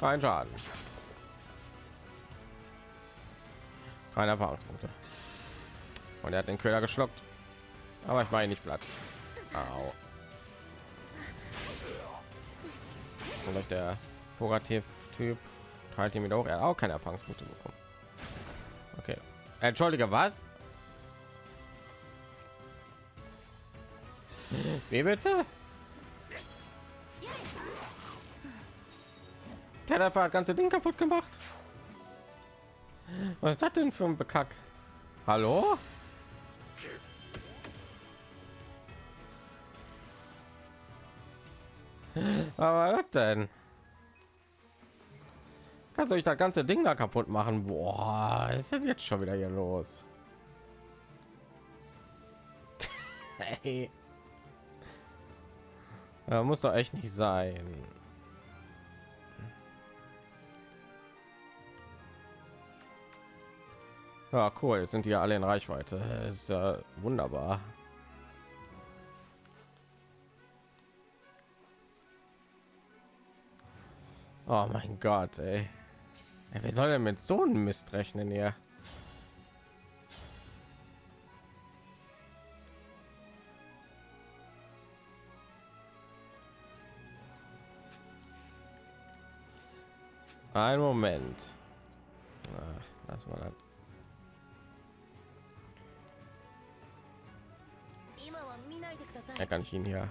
Kein Schaden. Keine Erfahrungspunkte. Und er hat den Köder geschluckt. Aber ich war ihn nicht platt. Au. Und der Pogativ-Typ teilt ihm hoch. Er auch keine Erfahrungspunkte bekommen. Okay. Entschuldige, was? Wie bitte? Der hat das ganze Ding kaputt gemacht. Was ist das denn für ein Bekack? Hallo? Aber was denn? Kannst du euch das ganze Ding da kaputt machen? Boah, ist das jetzt schon wieder hier los? hey. Muss doch echt nicht sein. Ja, cool. Jetzt sind die ja alle in Reichweite. Das ist ja wunderbar. Oh mein Gott, ey. ey wer soll denn mit so einem Mist rechnen hier? Ein Moment. Ah, lass mal das. Er kann ich ihn hier.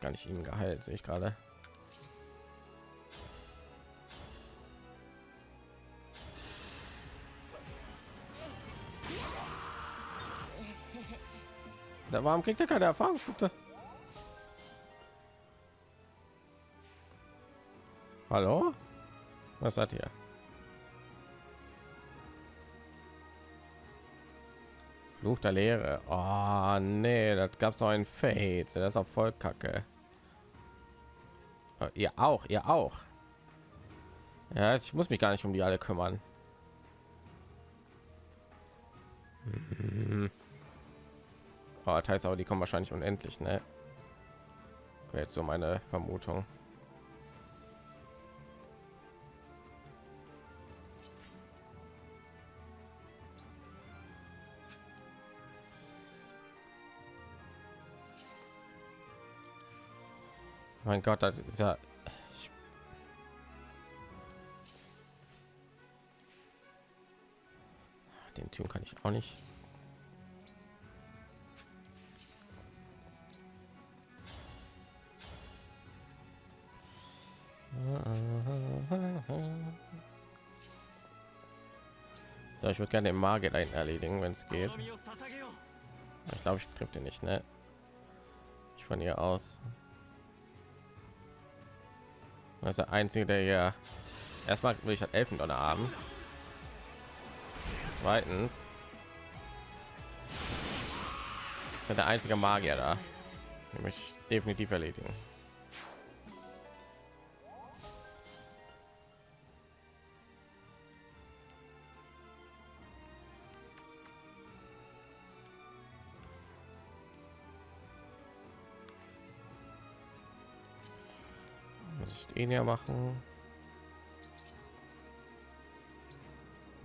Kann ich ihn geheilt, sehe ich gerade. Da warum kriegt er keine Erfahrungspunkte? Hallo? Was hat ihr? Fluch der Lehre. Oh, nee, das gab es noch ein Fade. Das ist auch voll kacke. Oh, ihr auch, ihr auch. Ja, ich muss mich gar nicht um die alle kümmern. Hm. Oh, das heißt aber, die kommen wahrscheinlich unendlich, ne? Jetzt so meine Vermutung. Mein Gott, das ist ja. Den Typ kann ich auch nicht. So, ich würde gerne den Magier erledigen, wenn es geht. Ich glaube, ich trifft ihn nicht, ne? Ich von hier aus. Das ist der einzige, der ja erstmal will ich halt Elfendonner haben. Zweitens der einzige Magier da, nämlich definitiv erledigen. Ja machen.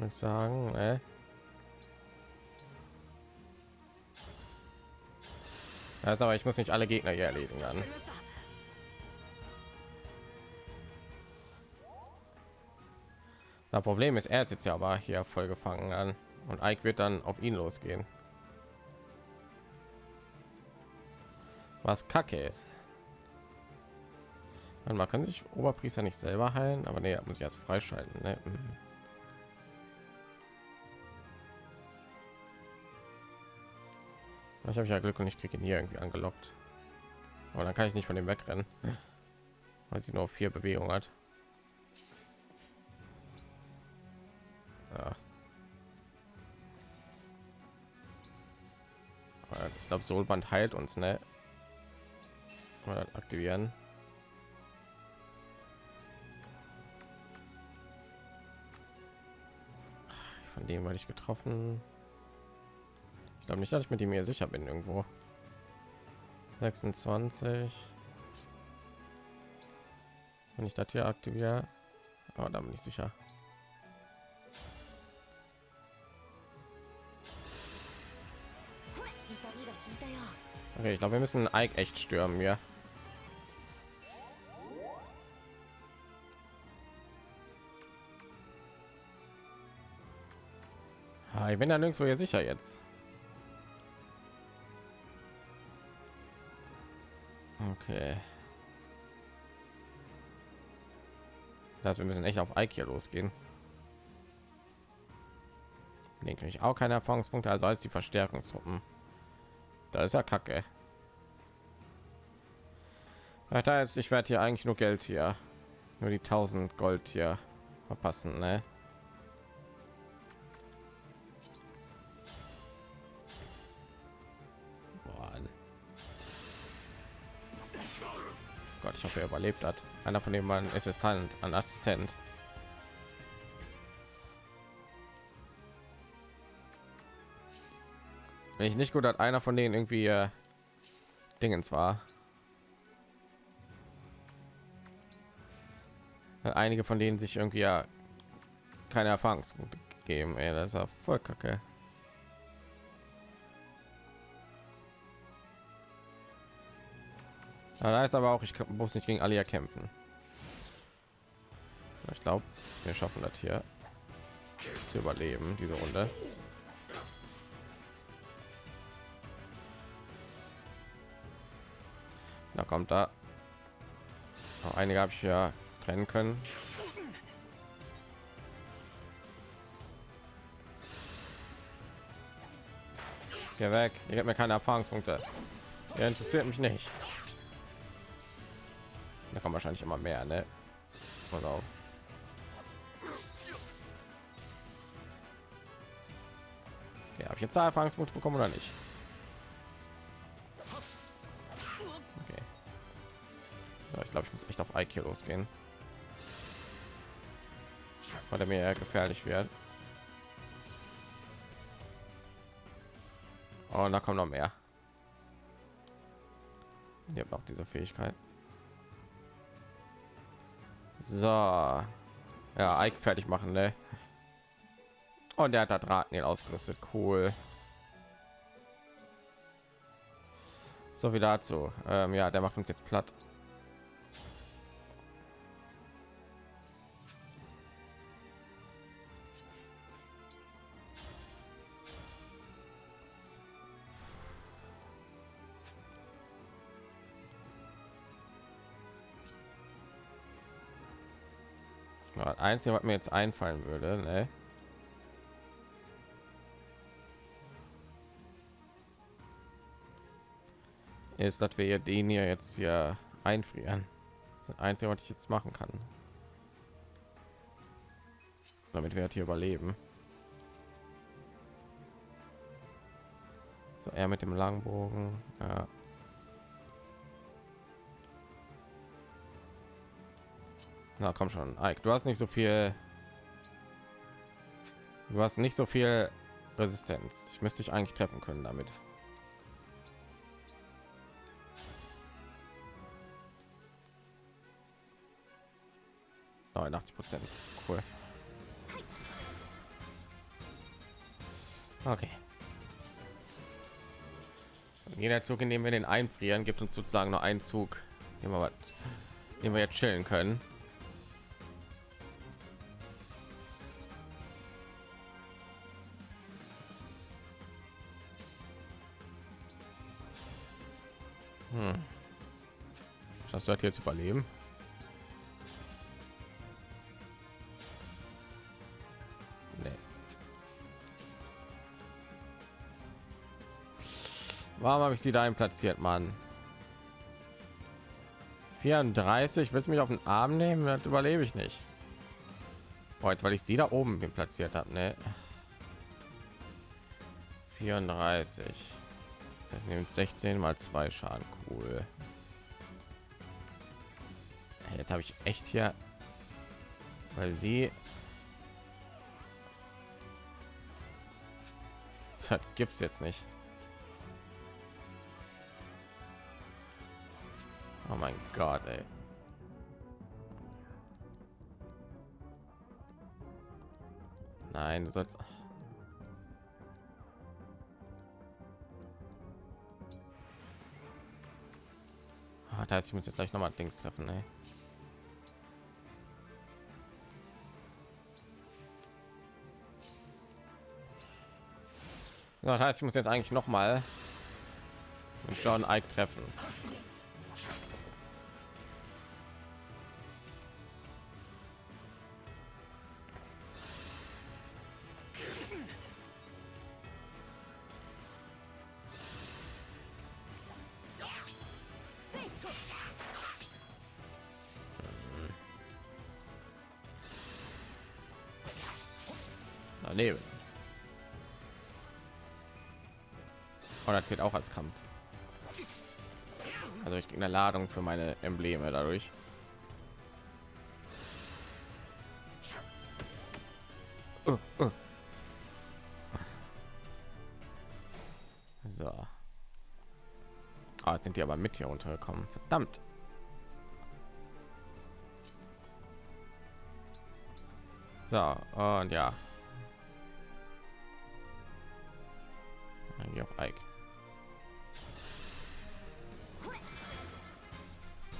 Ich sagen äh. also aber ich muss nicht alle gegner hier erledigen dann. Das problem ist er hat jetzt ja aber hier voll gefangen an und Ike wird dann auf ihn losgehen. Was kacke ist man kann sich Oberpriester nicht selber heilen, aber nee, muss ich erst freischalten. Ne? Mhm. Ich habe ja Glück und ich kriege ihn hier irgendwie angelockt. Aber dann kann ich nicht von dem wegrennen, weil sie nur vier Bewegungen hat. Ja. ich glaube, Solband heilt uns, ne? Mal aktivieren. Dem weil ich getroffen. Ich glaube nicht, dass ich mit ihm hier sicher bin irgendwo. 26 wenn ich das hier aktiviere aber da bin ich sicher okay ich glaube wir müssen Ike echt stürmen ja ich bin da nirgendwo hier sicher jetzt okay Das wir müssen echt auf Ike hier losgehen. Den kriege ich auch keine Erfahrungspunkte, also als die Verstärkungstruppen. Da ist ja Kacke. Das heißt, ich werde hier eigentlich nur Geld hier, nur die 1000 Gold hier verpassen, ne? Hoffe, er überlebt hat. Einer von denen war ein Assistent, ein Assistent. Wenn ich nicht gut hat, einer von denen irgendwie äh, Dingens war. Einige von denen sich irgendwie ja keine Erfahrungspunkte geben. Ey, das ist ja voll kacke. Da heißt aber auch, ich muss nicht gegen Alia kämpfen. Ich glaube, wir schaffen das hier zu überleben, diese Runde. Da kommt da. Auch einige habe ich ja trennen können. Geh weg. Ihr habt mir keine Erfahrungspunkte. Er interessiert mich nicht. Da kommen wahrscheinlich immer mehr, ne? Pass auf. Ja, habe ich jetzt Erfahrungspunkte bekommen oder nicht? Okay. So, ich glaube, ich muss echt auf IQ losgehen. Weil er mir gefährlich wird. Oh, da kommt noch mehr. Ihr habt auch diese Fähigkeit. So. Ja, Ike fertig machen, ne? Und der hat da Drahtnil ausgerüstet. Cool. So wie dazu. Ähm, ja, der macht uns jetzt platt. Einzige, was mir jetzt einfallen würde, ne? ist, dass wir den hier jetzt hier einfrieren. Das einzige, was ich jetzt machen kann, damit wir hier überleben. So, er mit dem Langbogen. Ja. Na komm schon, Ike, du hast nicht so viel. Du hast nicht so viel Resistenz. Ich müsste dich eigentlich treffen können damit. 89 Prozent. Cool. Okay. Jeder Zug, in dem wir den einfrieren, gibt uns sozusagen nur einen Zug, den wir, den wir jetzt chillen können. Du das jetzt überleben? Warum habe ich sie dahin platziert, Mann? 34, willst du mich auf den Arm nehmen? Das überlebe ich nicht. Boah, jetzt weil ich sie da oben platziert habe, ne? 34. Das nimmt 16 mal zwei Schaden. Cool. Jetzt habe ich echt hier, weil sie das gibt es jetzt nicht. Oh mein Gott, ey. Nein, du sollst. Ah, das heißt, ich muss jetzt gleich noch mal Dings treffen, ey. Das heißt, ich muss jetzt eigentlich noch mal mit John Ike treffen. Zählt auch als Kampf. Also ich eine Ladung für meine Embleme dadurch. So. Ah, jetzt sind die aber mit hier untergekommen. Verdammt. So, und ja.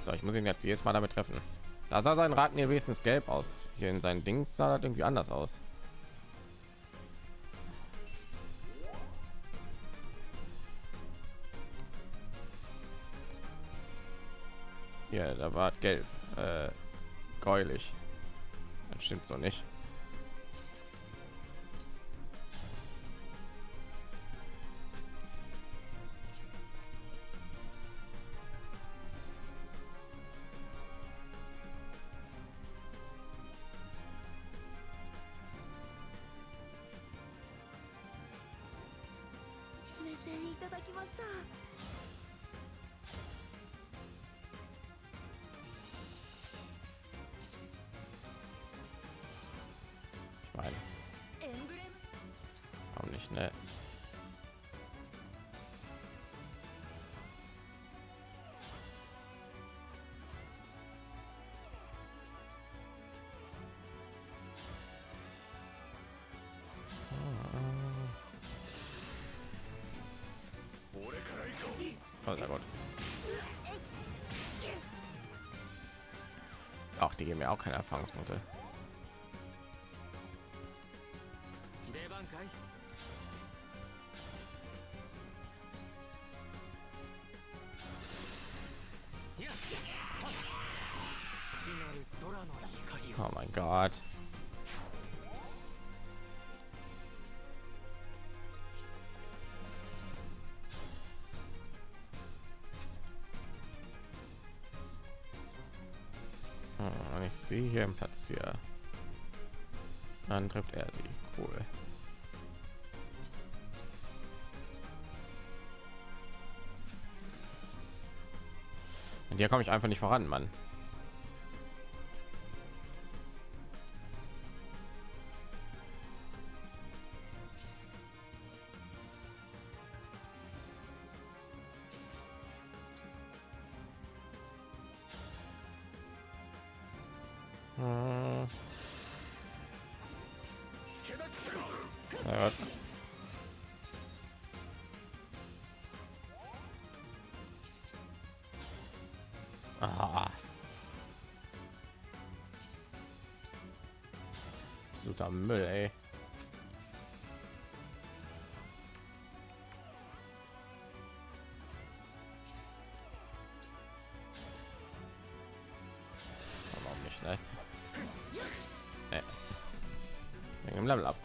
So, ich muss ihn jetzt jedes Mal damit treffen. Da sah sein Raten hier wenigstens gelb aus. Hier in seinen Dings sah das irgendwie anders aus. Hier, da war gelb, äh, gräulich. Das stimmt so nicht. Nicht, ne? Oh, sehr gut. Ach, die geben mir auch keine Erfahrungspunkte. Hier im Platz hier. Dann trifft er sie. Cool. Und hier komme ich einfach nicht voran, Mann.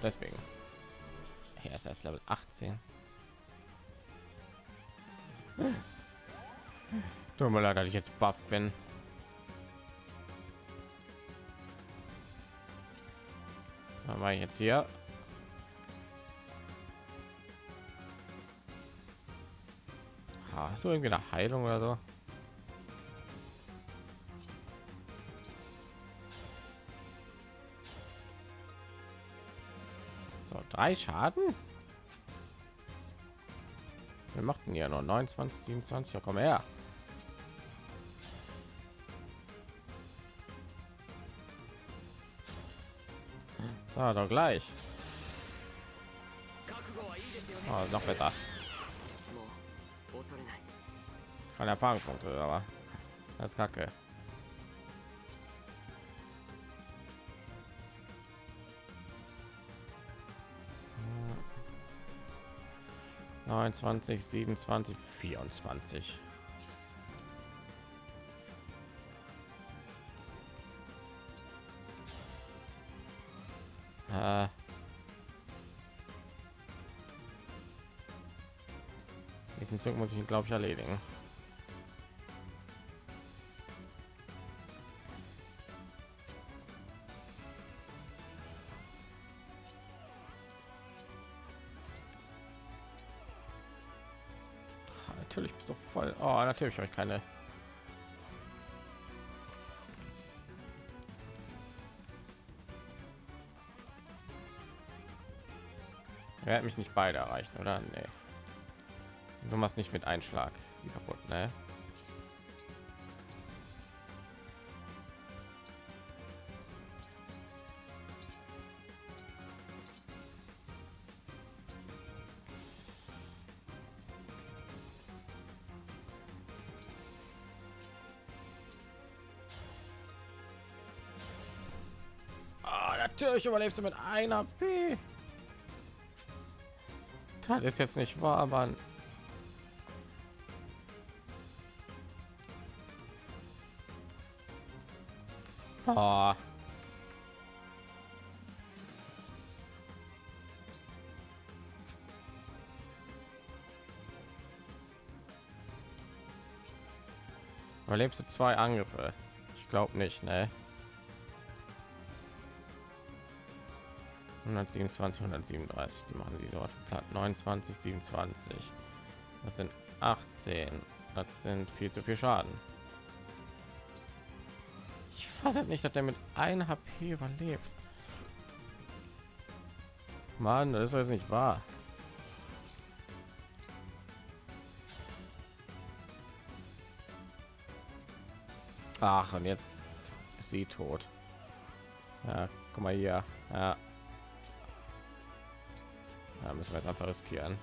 Deswegen. Er ist erst Level 18. Tut mir leid, dass ich jetzt buff bin. Was war ich jetzt hier? Ha, Hast du irgendwie eine Heilung oder so? Drei Schaden? Wir machten ja nur 29, 27. Ja, komm her. So, doch gleich. Oh, noch besser. Keine Erfahrungspunkte, aber das ist kacke. Neunundzwanzig, siebenundzwanzig, vierundzwanzig. Äh. Diesen Zug muss ich glaube ich erledigen. Natürlich ich keine. Er hat mich nicht beide erreichen, oder? Nee. Du machst nicht mit Einschlag. Sie kaputt, ne? Ah, natürlich überlebst du mit einer P. Das ist jetzt nicht wahr, Mann. Oh. Überlebst du zwei Angriffe? Ich glaube nicht, ne? 127, 137, die machen sie so platt. 29, 27. Das sind 18. Das sind viel zu viel Schaden. Ich fasse nicht, dass er mit 1 HP überlebt. Mann, das ist jetzt nicht wahr. Ach, und jetzt ist sie tot. Ja, guck mal hier. Ja. Da müssen wir jetzt einfach riskieren.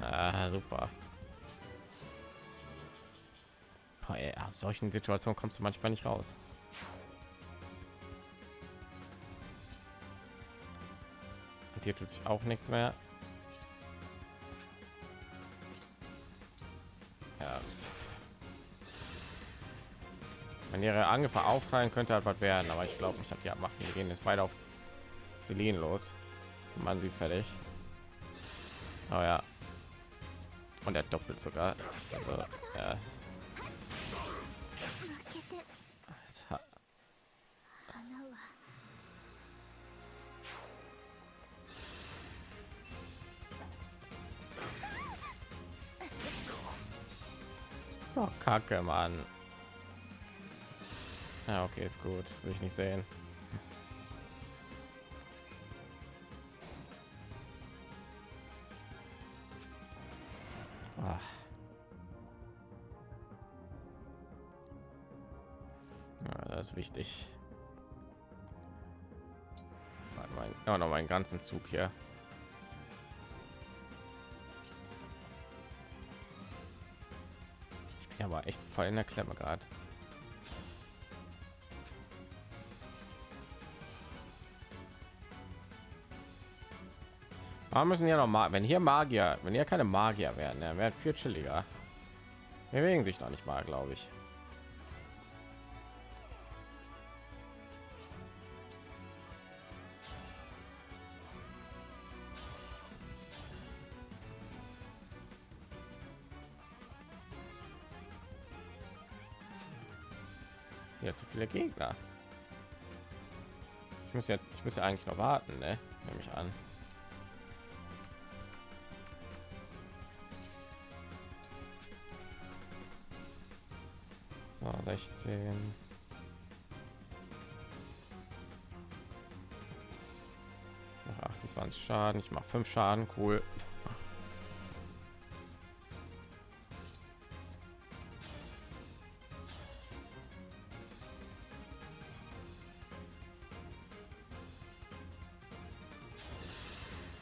Ah, super. Boah, ey, aus solchen Situationen kommst du manchmal nicht raus. Und hier tut sich auch nichts mehr. wenn ihre Angriffe aufteilen könnte halt was werden aber ich glaube ich habe ja machen wir gehen jetzt beide auf Celine los. Man sie fertig. Aber ja. Und er doppelt sogar. Also, ja. So kacke, Mann. Ja, okay, ist gut. Will ich nicht sehen. Ah. Ja, das ist wichtig. Ja, noch meinen ganzen Zug hier. Ich bin aber echt voll in der Klemme gerade. Warum müssen ja noch mal, wenn hier Magier, wenn hier keine Magier werden, dann wäre viel chilliger. Wir bewegen sich noch nicht mal, glaube ich. Hier zu viele Gegner. Ich muss ja, ich muss ja eigentlich noch warten, ne? Nehme ich an. 16. Mach 28 Schaden, ich mache 5 Schaden, cool.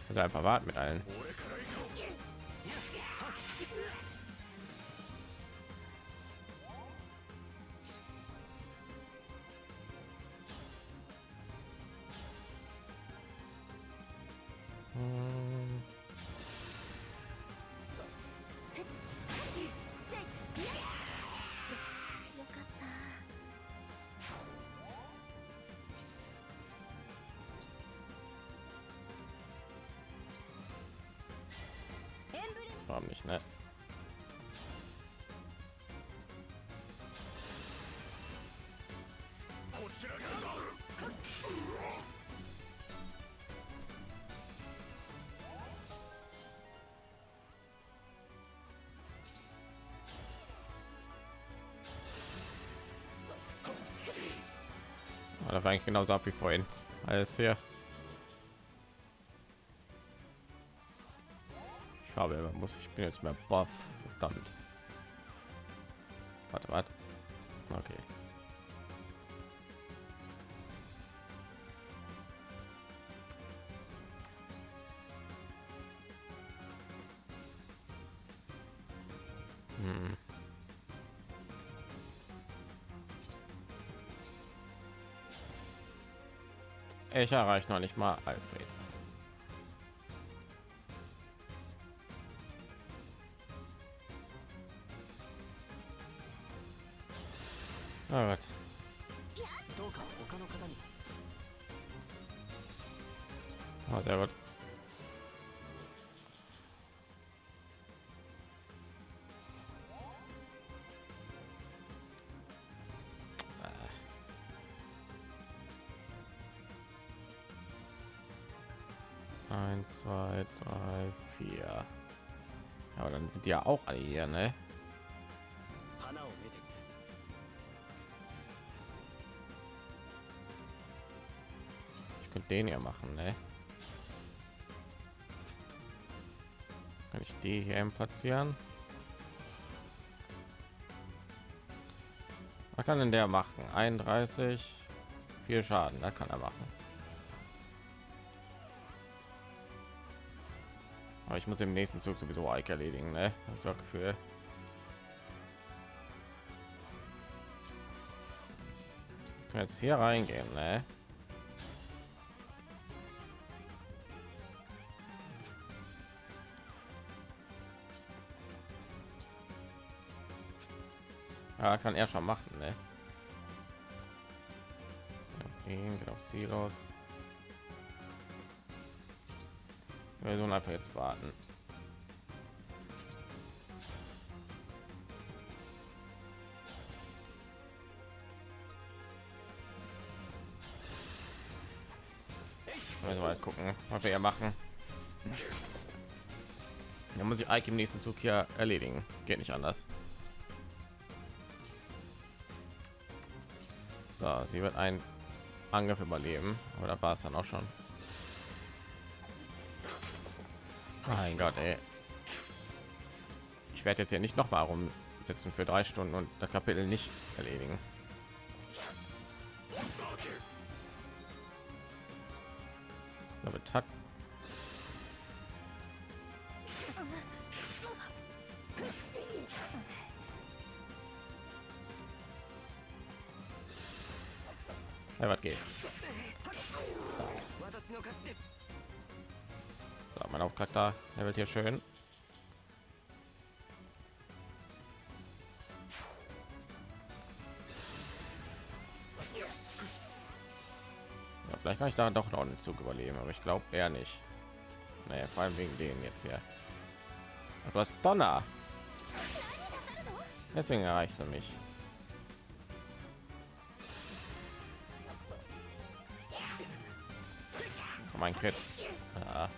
Also einfach warten mit allen. Genauso ab wie vorhin. Alles hier. Ich habe muss ich bin jetzt mehr buff. Verdammt. Warte, warte. Ich erreiche noch nicht mal Alfred. aber dann sind die ja auch alle hier ne? Ich könnte den hier machen ne? kann ich die hier platzieren? Was kann denn der machen? 31 viel schaden da kann er machen. Aber ich muss im nächsten Zug sowieso Ike erledigen, ne? Ich so Gefühl. Ich kann jetzt hier reingehen, ne? Ja, kann er schon machen, ne? Geht auf sie los. Sollen einfach jetzt warten. Also mal gucken, was wir hier machen. Da muss ich Ike im nächsten Zug hier erledigen. Geht nicht anders. So, sie wird einen Angriff überleben. Oder war es dann auch schon? Mein Gott, ey. Ich werde jetzt hier nicht noch mal rumsitzen für drei Stunden und das Kapitel nicht erledigen. Hier schön. Ja, vielleicht kann ich da doch noch einen Zug überleben, aber ich glaube eher nicht. Naja, vor allem wegen denen jetzt hier. Hast Donner. Deswegen erreichst du mich. Mein Crit. Ja.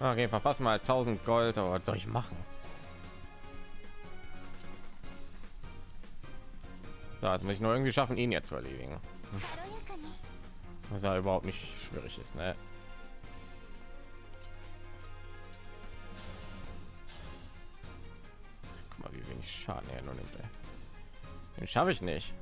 Ah, okay, verpassen mal 1000 Gold, aber was soll ich machen? So, jetzt muss ich nur irgendwie schaffen, ihn jetzt zu erledigen. Was ja überhaupt nicht schwierig ist, ne? Guck mal, wie wenig Schaden er nur nimmt. Ey. Den schaffe ich nicht.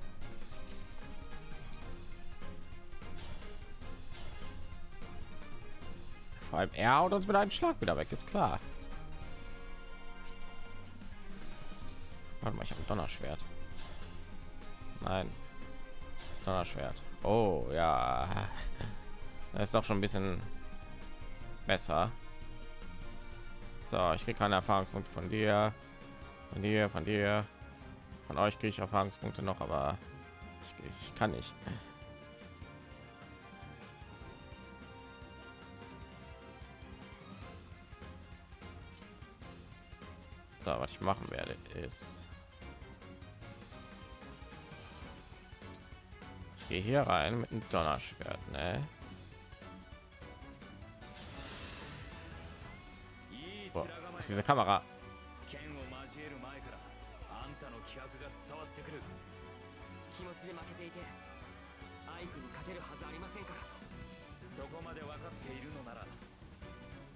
Vor allem er haut uns mit einem Schlag wieder weg, ist klar. Warte mal, ich habe ein Donnerschwert. Nein. Donnerschwert. Oh ja. Das ist doch schon ein bisschen besser. So, ich kriege keine Erfahrungspunkte von dir, von dir, von dir, von euch kriege ich Erfahrungspunkte noch, aber ich, ich kann nicht. So, was ich machen werde, ist ich gehe hier rein mit einem Donnerschwert, ne? Boah, ist diese Kamera 気持ちで負けていてアイクに勝てるはずありませんからそこまで分かっているのなら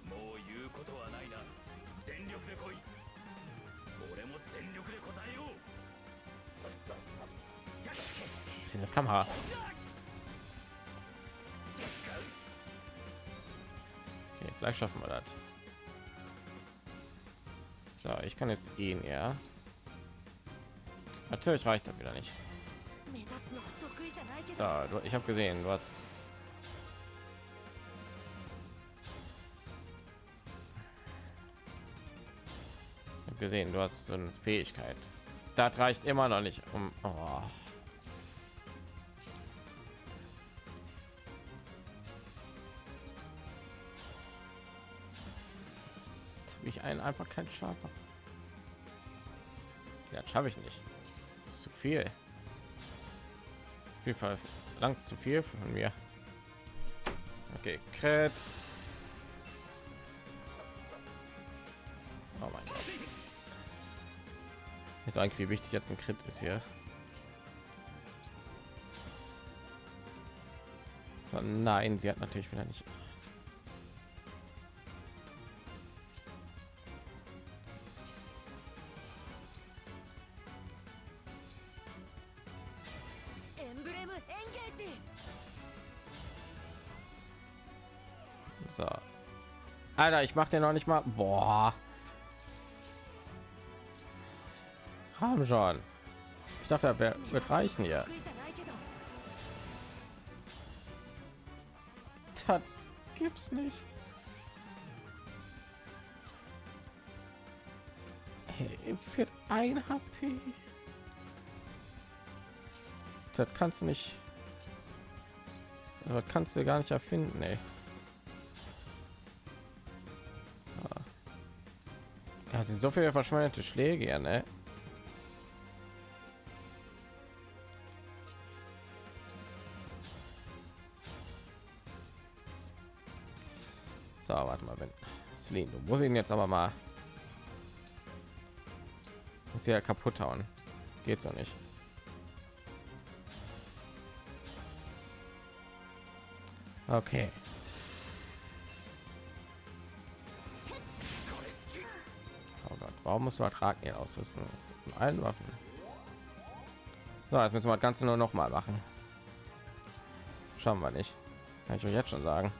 もう言うことはないな全力で来い Das eine Kamera. Okay, vielleicht schaffen wir das. So, ich kann jetzt eh ihn ja. Natürlich reicht das wieder nicht. So, ich habe gesehen, du hast gesehen, du hast so eine Fähigkeit. Das reicht immer noch nicht um. Oh. ich einen einfach keinen Schaden. Ja, schaffe ich nicht. Zu viel. Auf jeden Fall lang zu viel von mir. Okay, Kret. Oh mein Gott ist eigentlich wie wichtig jetzt ein Crit ist hier. So, nein, sie hat natürlich wieder nicht. So. Alter, ich mache den noch nicht mal. Boah. komm schon. Ich dachte wer wird reichen ja das gibt's nicht. Für ein hp das kannst du nicht das kannst du gar nicht erfinden ey. Ah. Ja, sind so viele verschwendete Schläge, ne? Celine, du musst ihn jetzt aber mal ja kaputt hauen. Geht so nicht. Okay. Oh warum musst du Ertrag hier ausrüsten? Mit allen Waffen. So, jetzt müssen wir das Ganze nur noch mal machen. Schauen wir nicht. Kann ich euch jetzt schon sagen.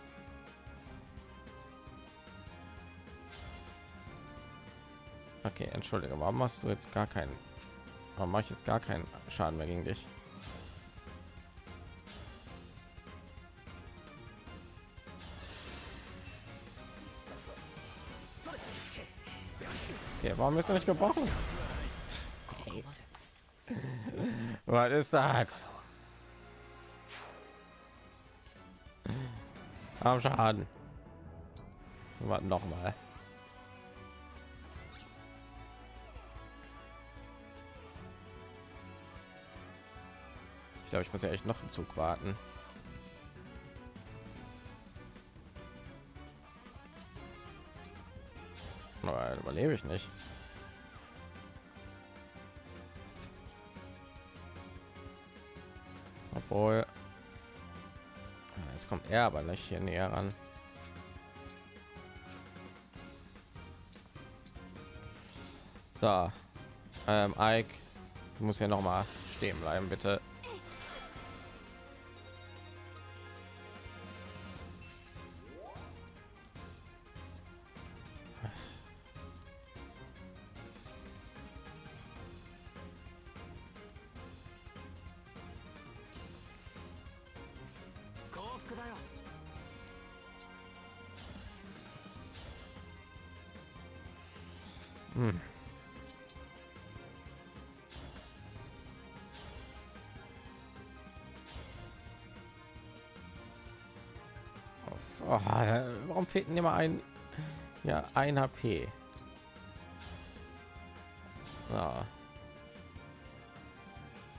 Okay, entschuldige, warum machst du jetzt gar keinen? Warum mache ich jetzt gar keinen Schaden mehr gegen dich? Okay, warum ist er nicht gebrochen? Was ist das? Am Schaden. Warten noch mal. Glaube, ich muss ja echt noch einen Zug warten. Aber überlebe ich nicht. Obwohl, jetzt kommt er aber nicht hier näher ran. So, ähm, Ike, du musst ja noch mal stehen bleiben, bitte. Trompeten immer ein ja ein HP. Ja.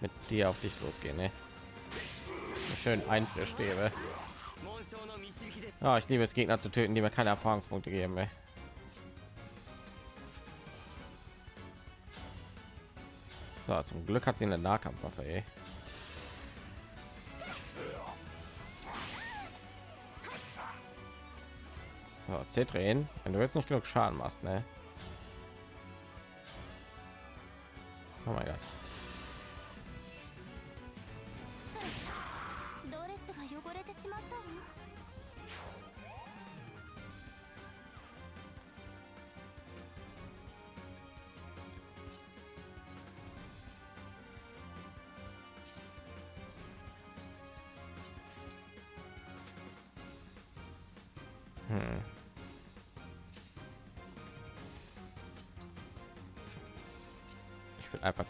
Mit dir auf dich losgehen, ne? Schön einverstäbe. Ja, ich liebe es Gegner zu töten, die mir keine Erfahrungspunkte geben. Ey. So, zum Glück hat sie eine Nahkampfwaffe. Ey. So, C-Drehen, wenn du jetzt nicht genug Schaden machst, ne?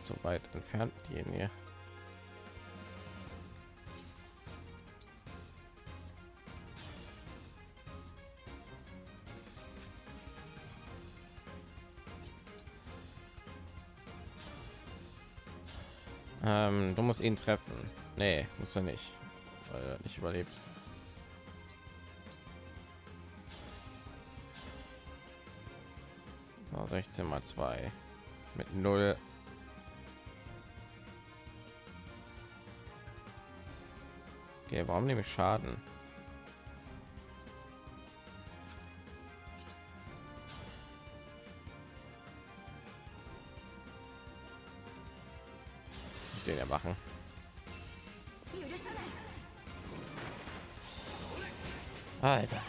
Zu weit entfernt, hier. Ähm, du musst ihn treffen. Nee, musst du nicht, weil er nicht überlebt. So, 16 mal 2 mit 0. Okay, warum nehme ich Schaden? den erwachen. Alter.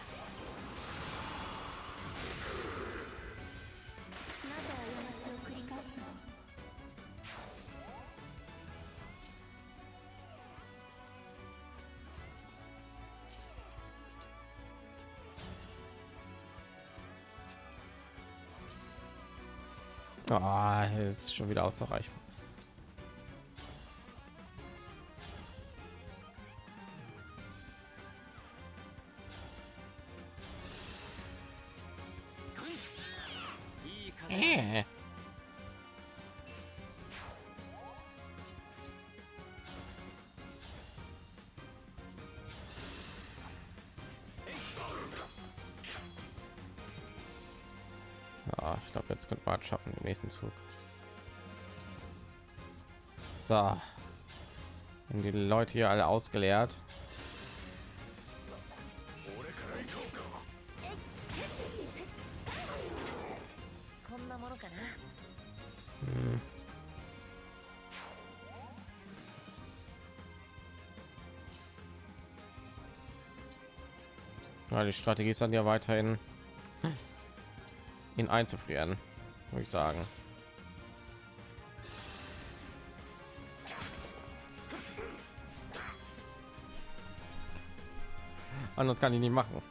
Ist schon wieder außer Reichweite. Äh. Ja, ich glaube, jetzt könnte man schaffen im nächsten Zug. So. Und die Leute hier alle ausgeleert. Hm. Die Strategie ist dann ja weiterhin hm, ihn einzufrieren, würde ich sagen. Anders kann ich nicht machen.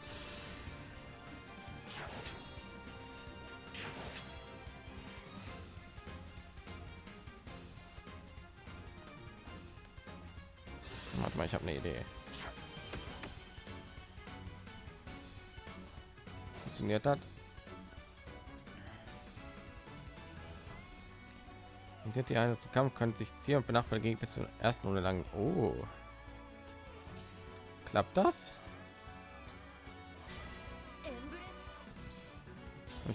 Warte mal, ich habe eine Idee. Funktioniert das? Funktioniert die eine Kampf kann sich ziehen und benachbarten gegen bis zur ersten Runde lang. Oh. Klappt das?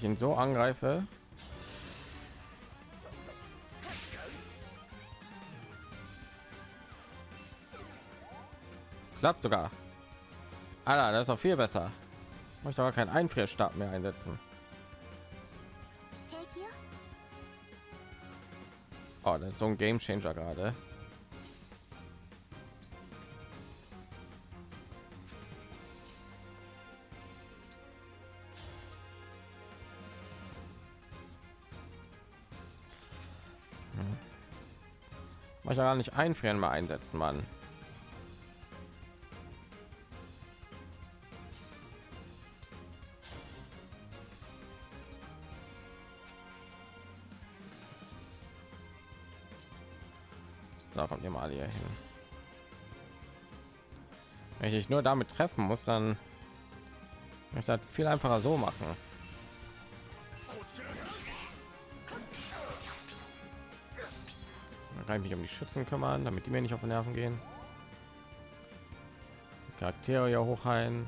ich ihn so angreife. Klappt sogar. Alter, das ist auch viel besser. Ich möchte aber keinen einfrierstab mehr einsetzen. Oh, das ist so ein game changer gerade. euch gar nicht einfrieren mal einsetzen, Mann. So, kommt ihr mal hier hin. Wenn ich nur damit treffen muss, dann ich das viel einfacher so machen. Dann kann ich mich um die Schützen kümmern, damit die mir nicht auf die Nerven gehen. Charaktere ja hochheilen.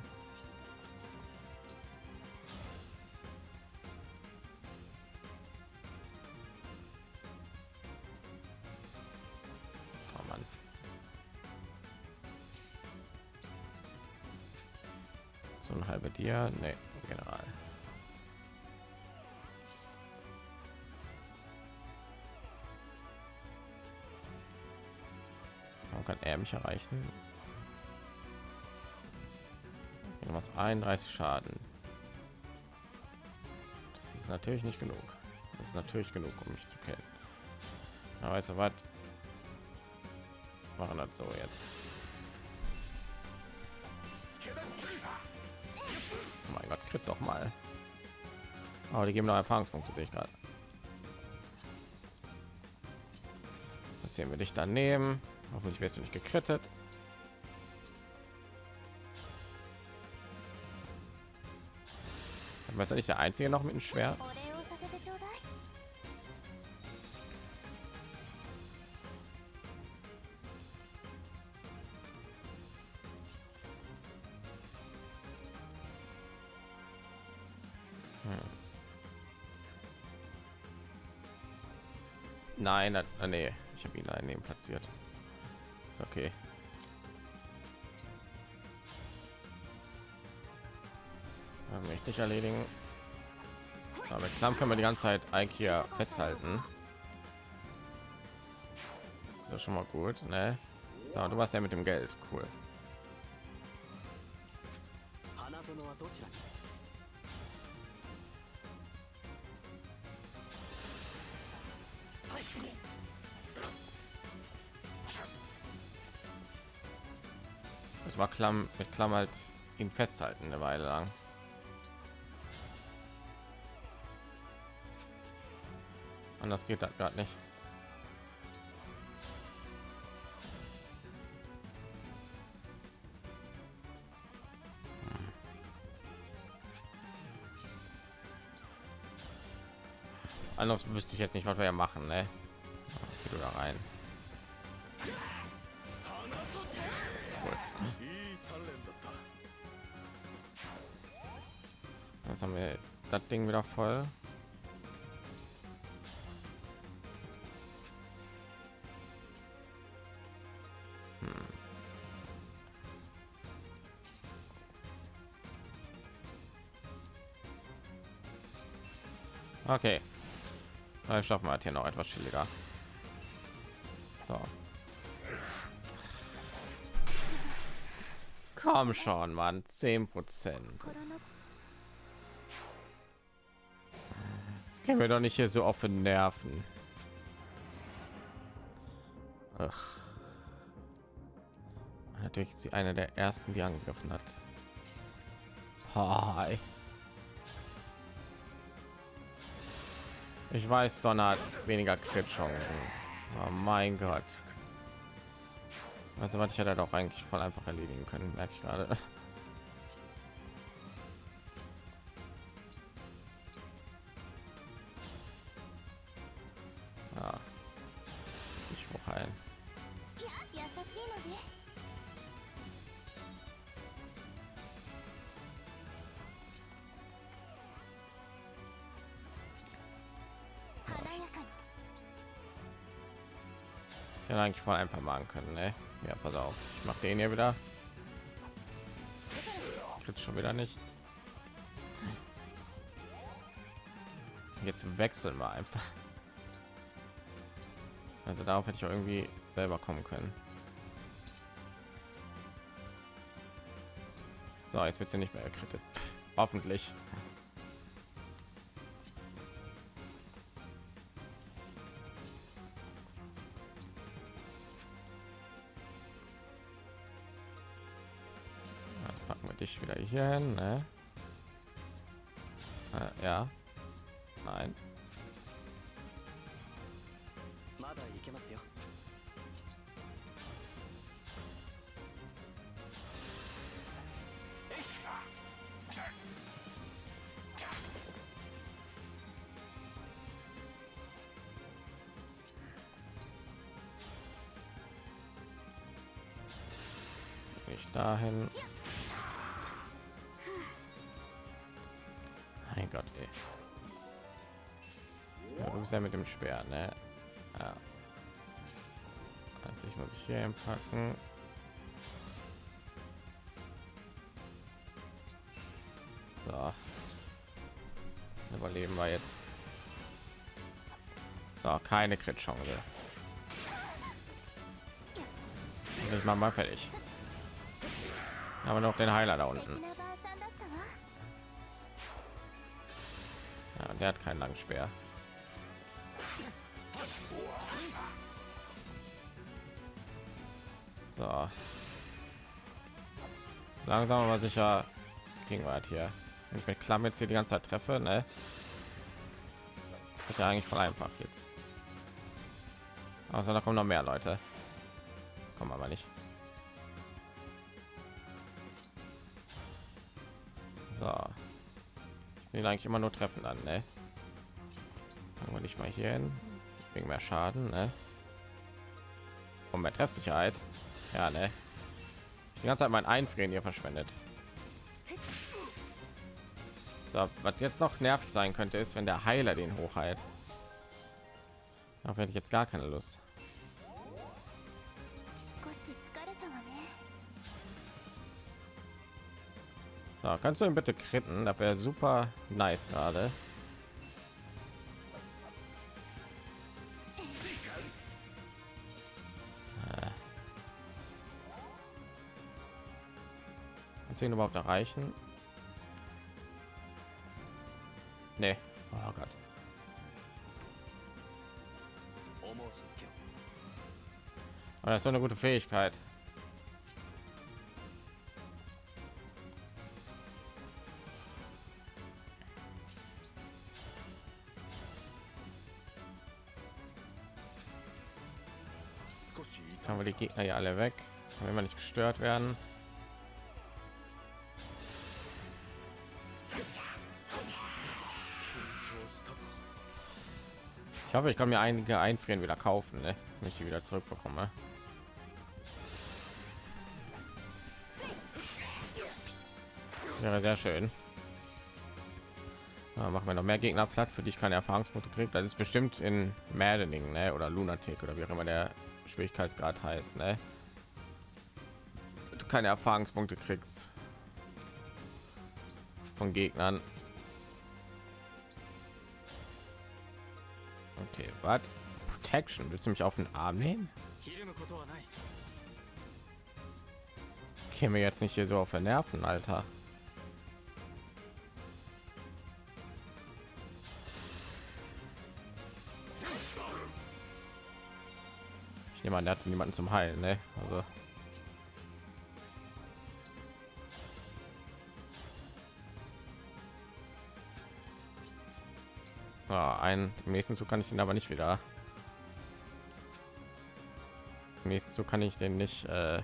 Oh Mann. So ein halber Dir, nee, Mich erreichen? was 31 Schaden. Das ist natürlich nicht genug. Das ist natürlich genug, um mich zu kennen. Aber weißt du was? Machen das so jetzt. Oh mein Gott, kriegt doch mal. Aber die geben noch Erfahrungspunkte, sehe ich gerade. Das sehen wir dich daneben. Hoffentlich wärst du nicht gekrettet. Weißt du nicht der einzige noch mit dem Schwert? Hm. Nein, nein, ah, nee, ich habe ihn daneben platziert. Ist okay. Ich erledigen. Aber mit Klamm können wir die ganze Zeit eigentlich hier festhalten. Das ist schon mal gut, ne? So, du warst ja mit dem Geld, cool. Klamm mit Klamm halt ihn festhalten eine Weile lang. Anders geht das gerade nicht. Hm. Anders wüsste ich jetzt nicht, was wir machen, ne? Da rein. Jetzt haben wir das Ding wieder voll. Hm. Okay, dann schaffen wir hier noch etwas chilliger. So. Komm schon, Mann, 10 Prozent. Können wir doch nicht hier so offen nerven. Ach. Natürlich ist sie eine der ersten, die angegriffen hat. Hi. Ich weiß, Donner hat weniger Crit-Chancen. Oh mein Gott. Also was ich hätte doch eigentlich voll einfach erledigen können, merke ich gerade. Ich hätte eigentlich voll einfach machen können, ne? Ja, pass auf. Ich mache den hier wieder. Kriegt schon wieder nicht. Jetzt wechseln wir einfach. Also darauf hätte ich auch irgendwie selber kommen können. So, jetzt wird sie nicht mehr erkrittet. Hoffentlich. der mit dem Schwert, ne? Ja. Also ich muss ich hier packen. So. Überleben wir jetzt. So, keine Crit Chance. Ich mache mal fertig. Aber noch den Heiler da unten. Ja, der hat keinen langen Speer. Langsam aber sicher kriegen halt hier. Wenn ich mit Klamm jetzt hier die ganze Zeit treffe, ne? Ist ja eigentlich voll einfach jetzt. Also da kommen noch mehr Leute. Kommen aber nicht. So. Will eigentlich immer nur treffen dann, ne? Fangen wir nicht mal hier hin. Wegen mehr Schaden, ne? Und mehr Treffsicherheit. Ja, ne? Die ganze Zeit mein Einfrieren hier verschwendet. So, was jetzt noch nervig sein könnte, ist, wenn der Heiler den hochheilt. Darauf hätte ich jetzt gar keine Lust. So, kannst du ihn bitte kritten? Das wäre super nice gerade. den überhaupt erreichen? Nee. Oh Gott. Aber das ist doch eine gute Fähigkeit. Haben wir die Gegner ja alle weg, wenn wir nicht gestört werden. Ich hoffe, ich kann mir einige einfrieren wieder kaufen, ne? wenn ich die wieder zurückbekomme. Wäre sehr schön. Ja, machen wir noch mehr Gegner platt, für die ich keine Erfahrungspunkte kriege. Das ist bestimmt in Maddening ne? oder Lunatic oder wie auch immer der Schwierigkeitsgrad heißt. Ne? Du keine Erfahrungspunkte kriegst von Gegnern. Was? Protection? Willst du mich auf den Arm nehmen? Käme jetzt nicht hier so auf den Nerven, Alter. Ich nehme an, der hat niemanden zum Heilen, ne? Also. Ein im nächsten Zug kann ich ihn aber nicht wieder. Im nächsten Zug kann ich den nicht. Äh,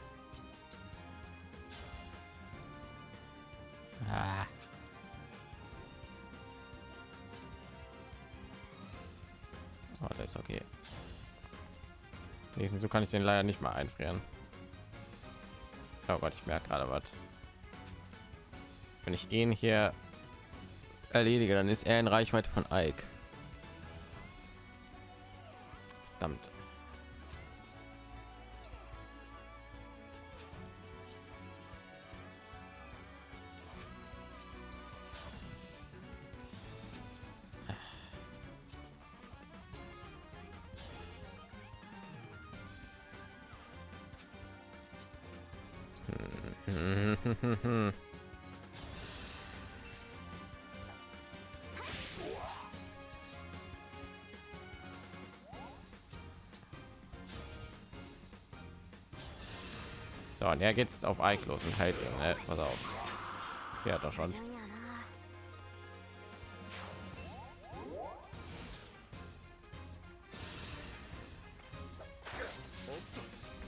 Ah. Oh, das ist okay. Nächsten so kann ich den leider nicht mal einfrieren. Oh ich merke gerade was. Wenn ich ihn hier erledige, dann ist er in Reichweite von Ike. Verdammt. So, und er geht jetzt auf Eik los und heilt. Ne? Pass auf. Sie hat doch schon.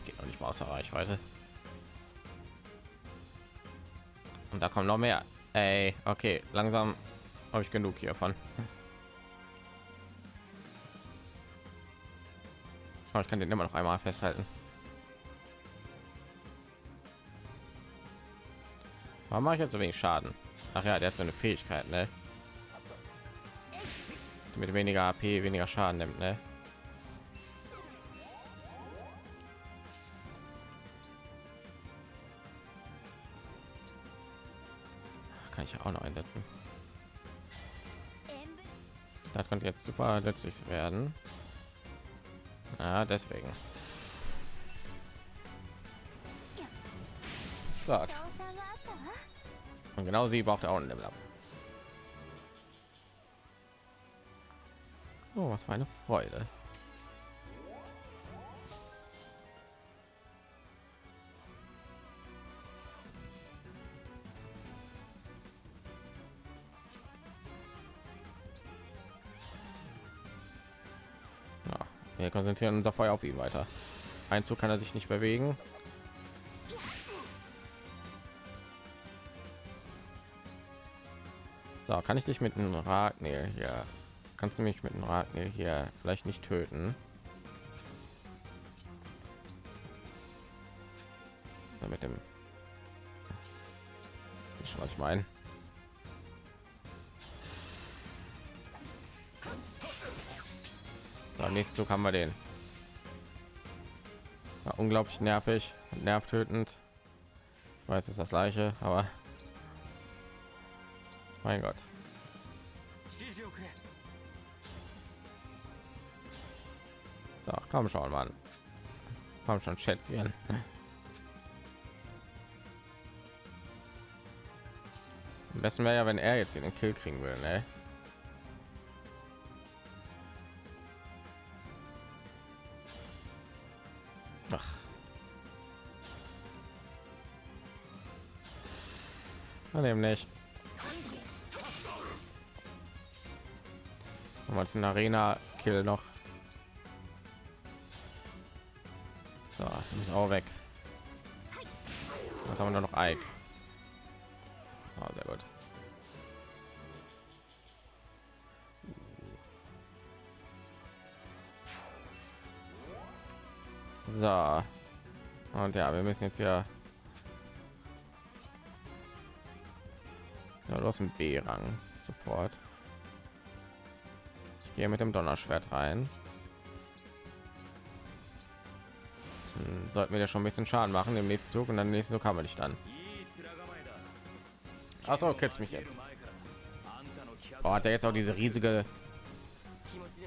Geht noch nicht mal außer Reichweite. Und da kommen noch mehr. Ey, okay, langsam habe ich genug hiervon. Ich kann den immer noch einmal festhalten. Warum mache ich jetzt so wenig Schaden? Ach ja, der hat so eine Fähigkeit, ne? Mit weniger AP weniger Schaden nimmt, ne? Kann ich auch noch einsetzen. Das könnte jetzt super nützlich werden. Ja, deswegen. Zack. Und genau sie braucht auch ein Level up. Oh, was für eine Freude. Ja, wir konzentrieren unser Feuer auf ihn weiter. Ein Zug kann er sich nicht bewegen. So, kann ich dich mit einem Ragnil hier? Kannst du mich mit einem Ragnil hier vielleicht nicht töten? Oder mit dem schon was ich meine. Beim nächsten Zug haben wir den. War unglaublich nervig nervtötend. Ich weiß, es ist das gleiche, aber mein Gott. So, komm schon, Mann. Komm schon, Schätzchen. Am besten wäre ja, wenn er jetzt den Kill kriegen will, ne? Ach. Nehmen mal zum Arena Kill noch. So, du bist auch weg. Was haben wir nur noch Ike? Oh, sehr gut. So. Und ja, wir müssen jetzt ja so, hast einen B-Rang Support. Ich gehe mit dem Donnerschwert rein. Sollten wir ja schon ein bisschen Schaden machen im nächsten Zug und dann nächsten Zug haben wir dich dann. Achso, okay, mich jetzt. Oh, hat er jetzt auch diese riesige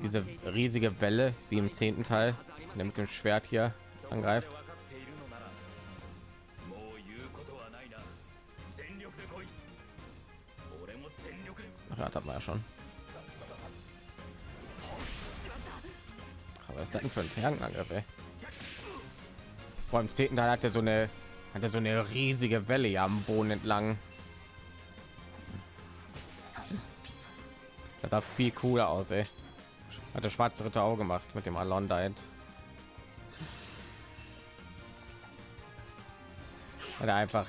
diese riesige Welle wie im zehnten Teil, der mit dem Schwert hier angreift. Ach, hat man ja schon. Ist denn für ein Fernangriff? Vor dem zehnten Teil hat er so eine hat er so eine riesige Welle am Boden entlang. Das sah viel cooler aus, ey. Hat der schwarze Ritter auch gemacht mit dem Alon Diet. Hat er einfach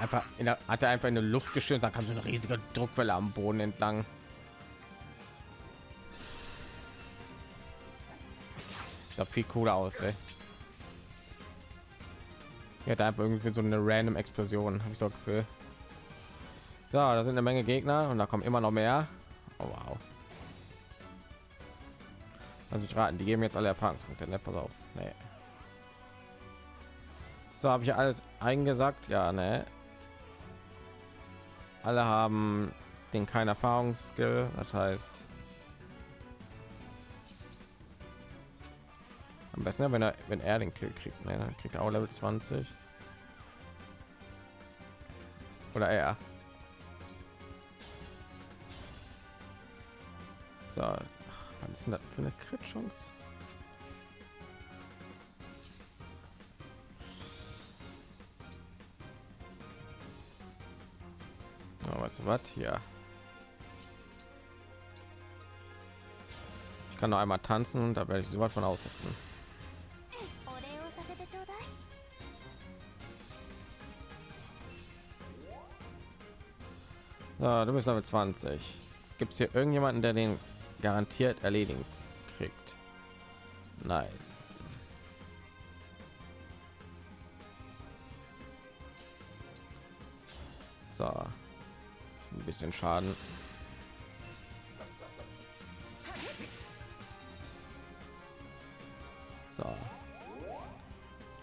einfach in der, hat er einfach in der Luft geschützt, da kam so eine riesige Druckwelle am Boden entlang. Sah viel cooler aus, ey. Ja, da irgendwie so eine random Explosion, habe ich so Gefühl. So, da sind eine Menge Gegner und da kommen immer noch mehr. Oh, wow. Also ich raten, die geben jetzt alle Erfahrungspunkte. Ne, pass auf. Nee. So habe ich alles eingesagt. Ja, ne. Alle haben den kein Erfahrungsskill. Das heißt, am besten, wenn er wenn er den Kill kriegt, ne, dann kriegt er auch Level 20 oder er. So, was ist denn das für eine Crit-Chance? Oh, weißt du was hier? Ich kann noch einmal tanzen, da werde ich so weit von aussetzen. So, du bist Level 20. Gibt es hier irgendjemanden, der den garantiert erledigen kriegt? Nein. So. Ein bisschen Schaden. So.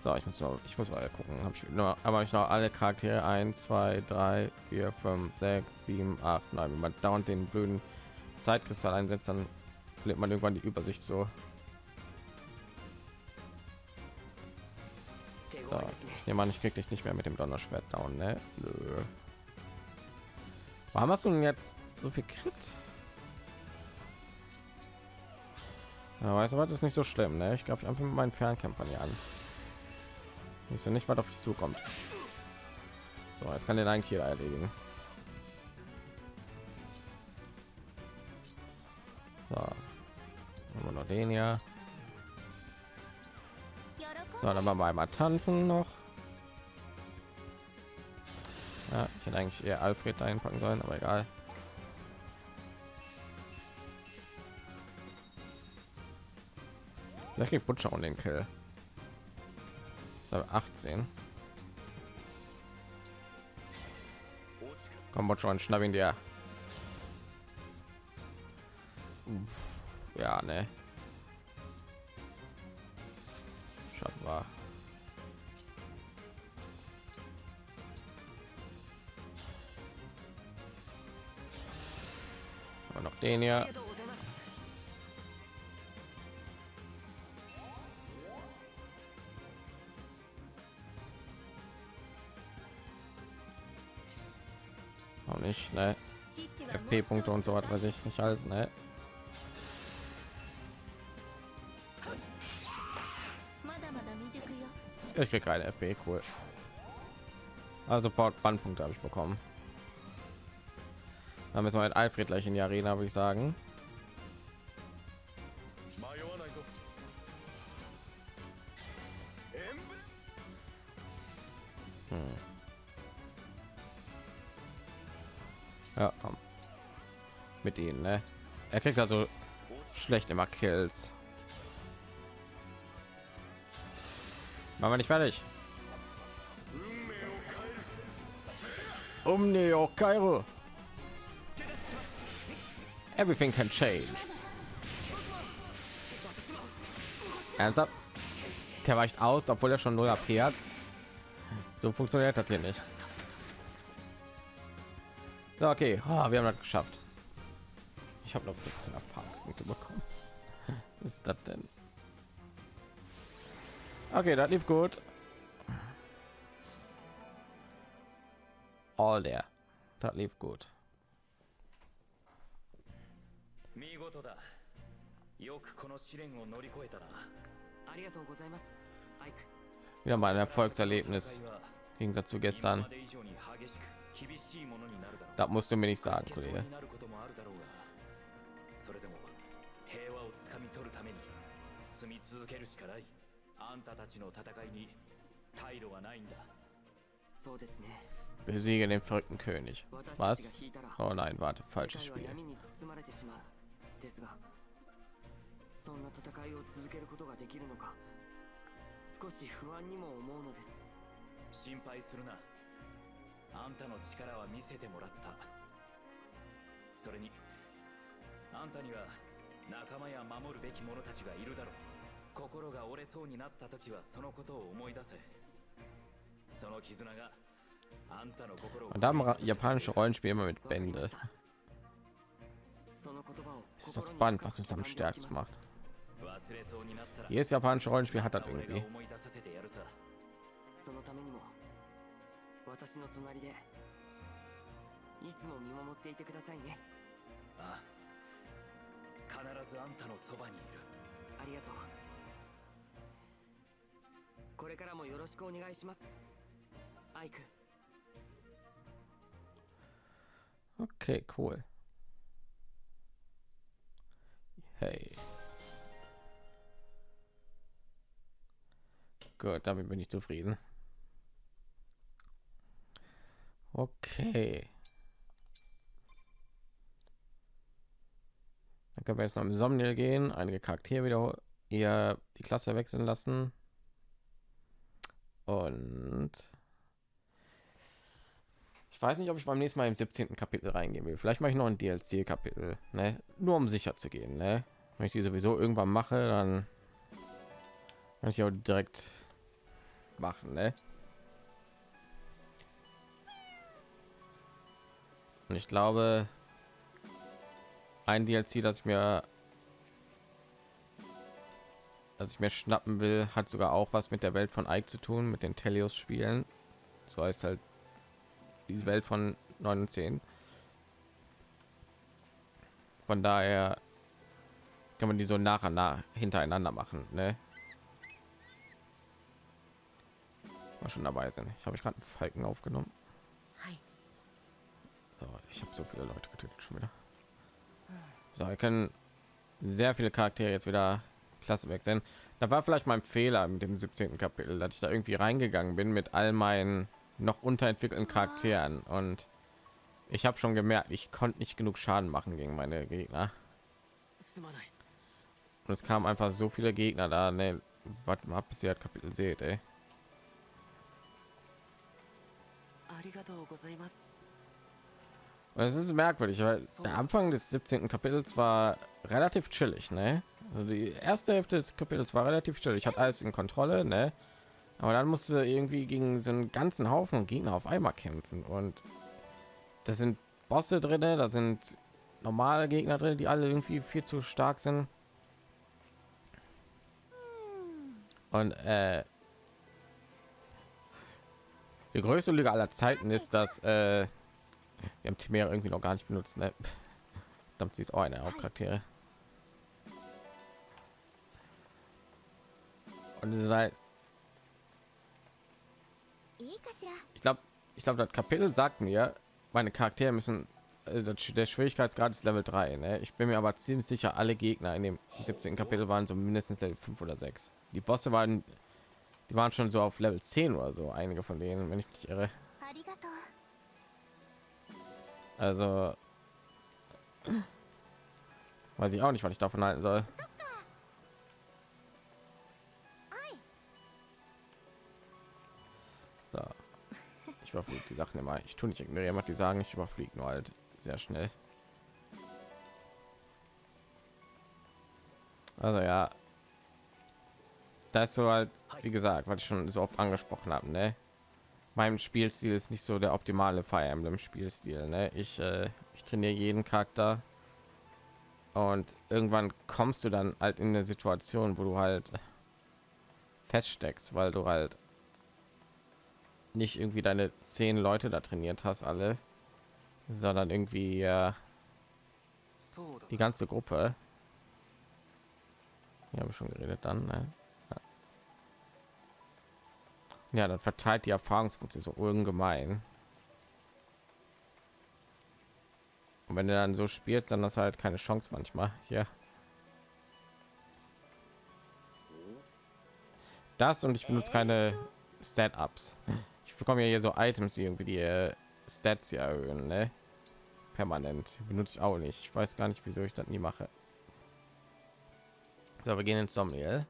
So, ich muss noch, ich muss mal gucken. Habe ich nur, aber ich noch alle Charaktere 1, 2, 3, 4 5 6 7 8 9 wenn man dauernd den blöden zeitkristall einsetzt dann verliert man irgendwann die übersicht so, so. ich nehme an ich krieg dich nicht mehr mit dem donnerschwert down ne? Nö. warum hast du denn jetzt so viel crit ja, weißt du was ist nicht so schlimm ne? ich glaube ich einfach mit meinen fernkämpfern hier an ist ja nicht was auf dich zukommt so, jetzt kann den einen Kill erledigen. So. Haben wir noch den ん So, dann machen wir einmal tanzen noch. Ja, ich hätte eigentlich eher Alfred einpacken sollen, aber egal. Vielleicht kriegt Butcher und den Kill. Aber 18. Komm, und schnapp ihn dir. Ja, ne. Schatten war. Noch den あ hier. Punkte und so hat, weiß ich nicht alles, ne? Ich krieg keine FB, cool. Also Bandpunkte habe ich bekommen. Dann müssen wir halt Alfred gleich in die Arena, würde ich sagen. kriegt also schlecht immer Kills. Machen wir nicht fertig. Um Neo Kairo. Everything can change. Ernsthaft? Der weicht aus, obwohl er schon 0 AP hat. So funktioniert das hier nicht. So, okay, oh, wir haben das geschafft Ich habe noch 15 Erfahrungspunkte bekommen. Was ist das denn? Okay, das lief gut. All der. Das lief gut. 見事だよくこの試練を乗り越えたなありがとうございますアイク Wieder mal ein Erfolgserlebnis. 戦いは Im Gegensatz zu 今 gestern. まで以上に激しく厳しいものになるだろう Das musst du mir nicht sagen, 少し手相 Kollege. それでも平和をつかみ取るために進み続けるしかないあんたたちの戦いに退路はないんだそうですね Besiege den verrückten König. Was? Oh nein, warte, 世 falsches Spiel. 闇に包まれてしまうですがそんな戦いを続けることができるのか少し不安にも思うのです心配するなあんたの力は見せてもらったそれにあんたには仲間や守るべき者たちがいるだろう心が折れそうになった時はそのことを思い出せその絆があんたの心を da haben japanische Rollenspiele immer mit Bände. したその言葉を Das ist das Band, was es am stärksten macht. Jedes japanische Rollenspiel hat ま das irgendwie. 私の隣でいつも見守っていてくださいねああ必ずあんたのそばにいるありがとうこれからもよろしくお願いしますアイク Okay, cool. Hey. Gut, damit bin ich zufrieden. Okay. Können wir jetzt noch im Somniel gehen, einige Charaktere wieder eher die Klasse wechseln lassen. Und Ich weiß nicht, ob ich beim nächsten Mal im 17. Kapitel reingehen will. Vielleicht mache ich noch ein DLC-Kapitel, ne? Nur um sicher zu gehen, ne? Wenn ich die sowieso irgendwann mache, dann kann ich auch direkt machen, ne? Und ich glaube, ein DLC, das ich mir dass ich mir schnappen will, hat sogar auch was mit der Welt von Ike zu tun, mit den Telios Spielen. So heißt halt diese Welt von 9 und 10. Von daher kann man die so nach und nach hintereinander machen, ne? Mal schon dabei sind. Ich habe ich gerade einen Falken aufgenommen. So, ich habe so viele Leute getötet schon wieder. So, wir können sehr viele Charaktere jetzt wieder klasse weg sein. Da war vielleicht mein Fehler mit dem 17. Kapitel, dass ich da irgendwie reingegangen bin mit all meinen noch unterentwickelten Charakteren und ich habe schon gemerkt, ich konnte nicht genug Schaden machen gegen meine Gegner. すまない Und es kamen einfach so viele Gegner da. Ne, warte mal, bis ihr das Kapitel seht, ey. ありがとうございます Und es ist merkwürdig, weil der Anfang des 17. Kapitels war relativ chillig, ne? Also die erste Hälfte des Kapitels war relativ chillig. Ich hatte alles in Kontrolle, ne? Aber dann musste irgendwie gegen so einen ganzen Haufen Gegner auf einmal kämpfen und das sind Bosse drin, da sind normale Gegner drin, die alle irgendwie viel zu stark sind. Und äh, die größte Lüge aller Zeiten ist, dass äh, wir haben Timera irgendwie noch gar nicht benutzt. Ne? Verdammt, sie ist auch eine Hauptcharaktere. Und sie sei halt ich glaube, ich glaube, das Kapitel sagt mir, meine Charaktere müssen äh, der Schwierigkeitsgrad ist Level 3. Ne? Ich bin mir aber ziemlich sicher, alle Gegner in dem 17. Kapitel waren so mindestens Level 5 oder 6. Die Bosse waren, die waren schon so auf Level 10 oder so, einige von denen, wenn ich mich irre. Also weiß ich auch nicht, was ich davon halten soll. So. Ich überfliege die Sachen immer. Ich tue nicht ignorieren, was die sagen. Ich überfliege nur halt sehr schnell. Also ja, das so halt, wie gesagt, was ich schon so oft angesprochen habe, ne? meinem Spielstil ist nicht so der optimale Fire Emblem Spielstil. Ne? Ich, äh, ich trainiere jeden Charakter und irgendwann kommst du dann halt in der Situation, wo du halt feststeckst, weil du halt nicht irgendwie deine zehn Leute da trainiert hast, alle, sondern irgendwie äh, die ganze Gruppe. Hier habe schon geredet dann. Ne? Ja. ja, dann verteilt die Erfahrungspunkte so ungemein. Und wenn du dann so spielst, dann du halt keine Chance manchmal. Hier. Das und ich benutze keine Stat-Ups. Ich bekomme ja hier so Items, irgendwie die äh, Stats hier erhöhen, ne? Permanent. Benutze ich auch nicht. Ich weiß gar nicht, wieso ich das nie mache. So, wir gehen ins Somniel.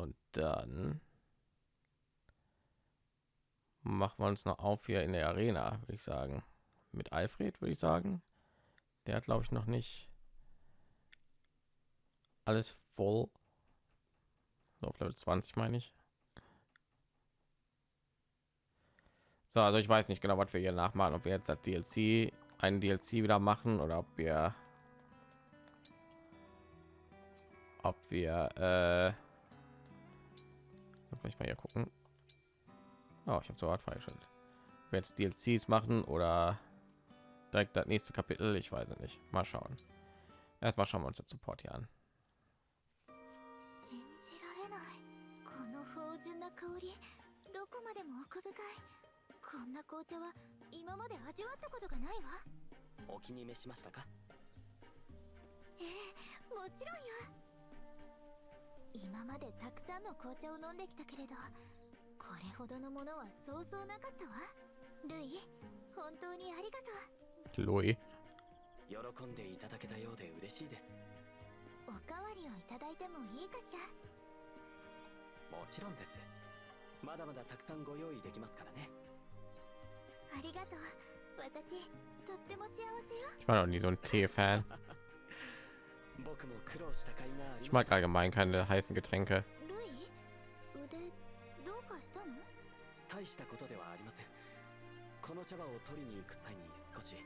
Und dann machen wir uns noch auf hier in der Arena, würde ich sagen. Mit Alfred, würde ich sagen. Der hat, glaube ich, noch nicht alles voll. So, auf Level 20 meine ich. So, also ich weiß nicht genau, was wir hier nachmachen, ob wir jetzt das DLC, einen DLC wieder machen oder ob wir ob wir äh soll ich mal hier gucken. Oh, ich habe so hart freigeschaltet. Wir jetzt DLCs machen oder direkt das nächste Kapitel, ich weiß es nicht. Mal schauen. Erstmal schauen wir uns das Support hier an. 信じられないこの芳醇な香りどこまでも奥深いこんな紅茶は今まで味わったことがないわお気に召しましたかええもちろんよ 今までたくさんの紅茶を飲んできたけれどこれほどのものはそうそうなかったわ。ルイ本当にありがと Louis. 喜んでいただけたようで嬉しいです。うおかわりをいただいてもいいかしら？もちろんです。まだまだたくさんご用意できますからね。ありがとう。私とっても幸せよ。Ich war noch nie so ein Tee-Fan. Ich ま mag した allgemein keine heißen Getränke. ルイ腕どうかしたの大したことではありませんこの茶葉を取りに行く際に少し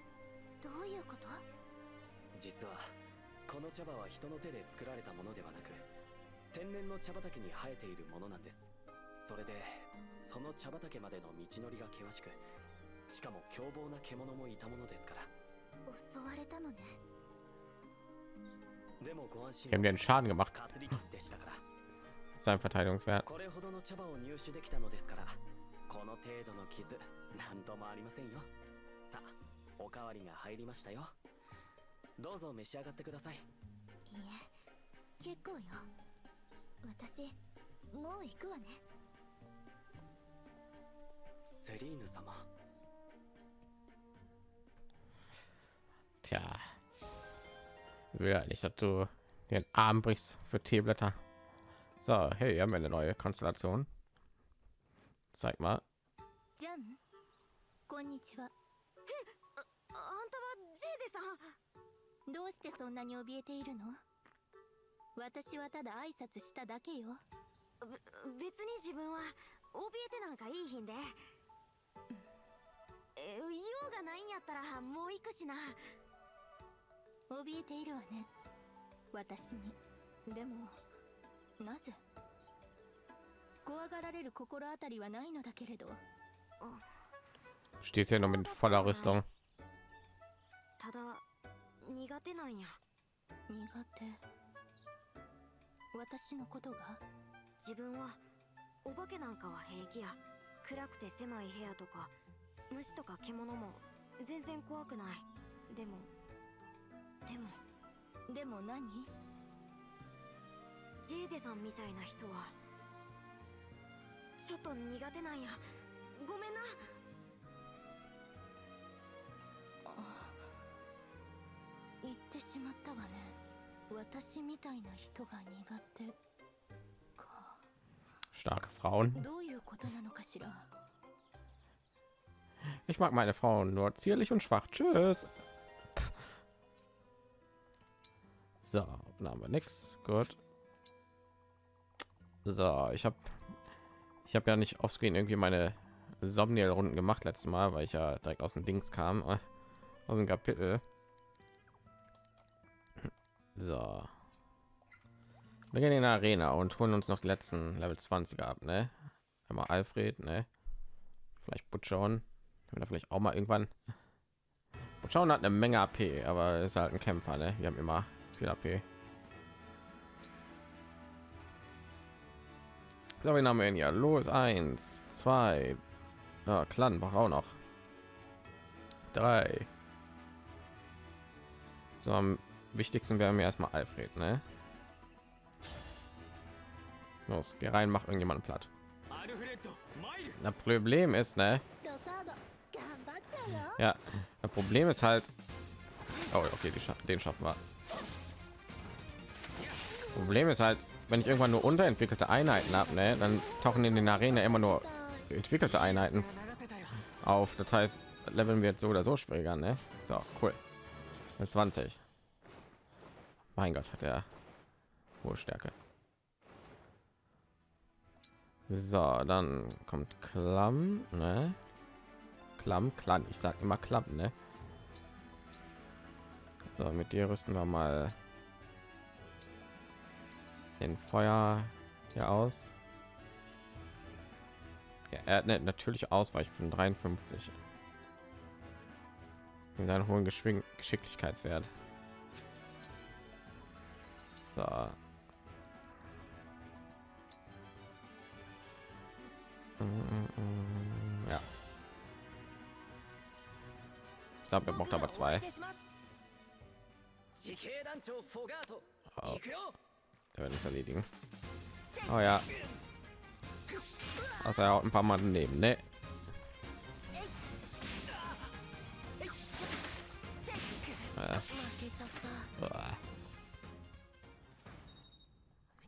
どういうこと実はこの茶葉は人の手で作られたものではなく天然の茶畑に生えているものなんですそれでその茶畑までの道のりが険しくしかも凶暴な獣もいたものですから襲われたのねでもご安心 Die haben einen Schaden gemacht. Sein Verteidigungswert. これほどの茶葉を入手できたのですからこの程度の傷なんともありませんよ。さあおかわりが入りましたよ。どうぞ召し上がってください。いいえ結構よ。私もう行くわね。セリーヌ様。Tja. Will ja nicht, dass du den Arm brichst für Teeblätter. So, hey, haben wir eine neue Konstellation. Zeig mal. どうしてそんなに怯えているの私はただ挨拶しただけよべ別に自分は怯えてなんかいいひんでえ用がないんやったらもう行くしな怯えているわね。私に。でもなぜ？怖がられる心当たりはないのだけれど。Stehst hier nur mit voller Rüstung. ただ苦手なんや。苦手？私のことが？自分はお化けなんかは平気や。暗くて狭い部屋とか虫とか獣も全然怖くない。でもでもでも何？ジェイデさんみたいな人はちょっと苦手なんやごめんな言ってしまったわね私みたいな人が苦手か Starke Frauen. どういうことなのかしら？Ich mag meine Frauen nur zierlich und schwach. Tschüss. So, dann haben wir nichts. Gut. So, ich habe ich habe ja nicht offscreen irgendwie meine Somniel Runden gemacht letztes Mal, weil ich ja direkt aus dem Dings kam, äh, aus dem Kapitel. So. Wir gehen in die Arena und holen uns noch die letzten Level 20 ab, ne? Einmal Alfred, ne? Vielleicht Butchon. Da vielleicht auch mal irgendwann. Butchon hat eine Menge AP, aber ist halt ein Kämpfer, ne? Wir haben immer viel AP. So, wir haben ja los. Eins, zwei, ah, ja, Klanbach auch noch. Drei. So, am wichtigsten wäre mir erstmal Alfred, ne? Los, geh rein, mach irgendjemanden platt. Das Problem ist, ne? Ja, das Problem ist halt. Oh, okay, Scha den schaffen wir. Problem ist halt, wenn ich irgendwann nur unterentwickelte Einheiten habe, ne, dann tauchen in den Arena immer nur entwickelte Einheiten auf. Das heißt, Leveln wir jetzt so oder so schwieriger, ne? So, cool. Mit 20. Mein Gott, hat er hohe Stärke. So, dann kommt Klamm, ne? Klamm, Klamm. Ich sag immer Klamm, ne? So, mit dir rüsten wir mal den Feuer hier aus. Ja, er hat natürlich Ausweich von 53 in seinen hohen Geschwing Geschicklichkeitswert. So. Mm, mm, mm, ja. Ich glaube, er braucht aber zwei. Oh. der wird uns erledigen. Oh ja. Also er haut ein paar Mal daneben, ne? Äh, 負けちゃった uah.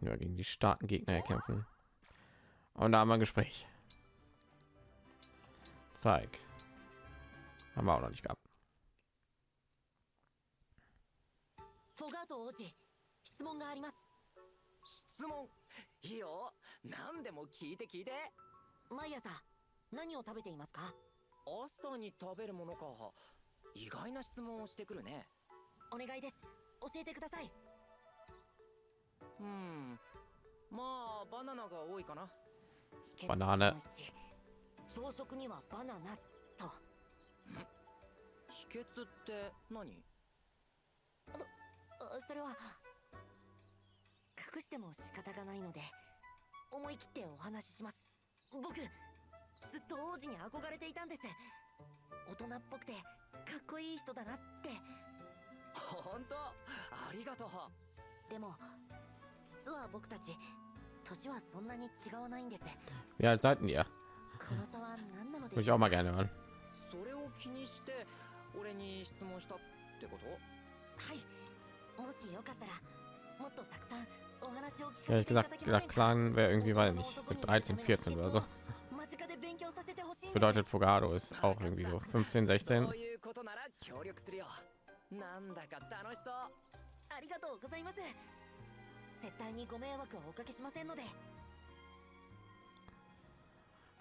nur gegen die starken Gegner kämpfen. Und da haben wir ein Gespräch. Zeig. Haben wir auch noch nicht gehabt. フォガート王子質問があります 質問。いいよ。何でも聞いて聞いて。毎朝何を食べていますか？朝に食べるものか。意外な質問をしてくるね。お願いです。教えてください。うん。まあバナナが多いかな。バナナ。朝食にはバナナと。秘訣って何？あそれは隠しても仕方がないので思い切ってお話しします。僕ずっと王子に憧れていたんです。大人っぽくてかっこいい人だなって。本当？ありがとう。でも実は僕たち年はそんなに違わないんです。Wie alt seid ihr? この差は何なの Würde で gerne hören. それを気にして俺に質問したってこと？はい。もしよかったらもっとたくさん Ja, ich gesagt, der Clan wäre irgendwie, weil nicht, 13, 14 oder so. Das bedeutet, Fogado ist auch irgendwie so 15, 16.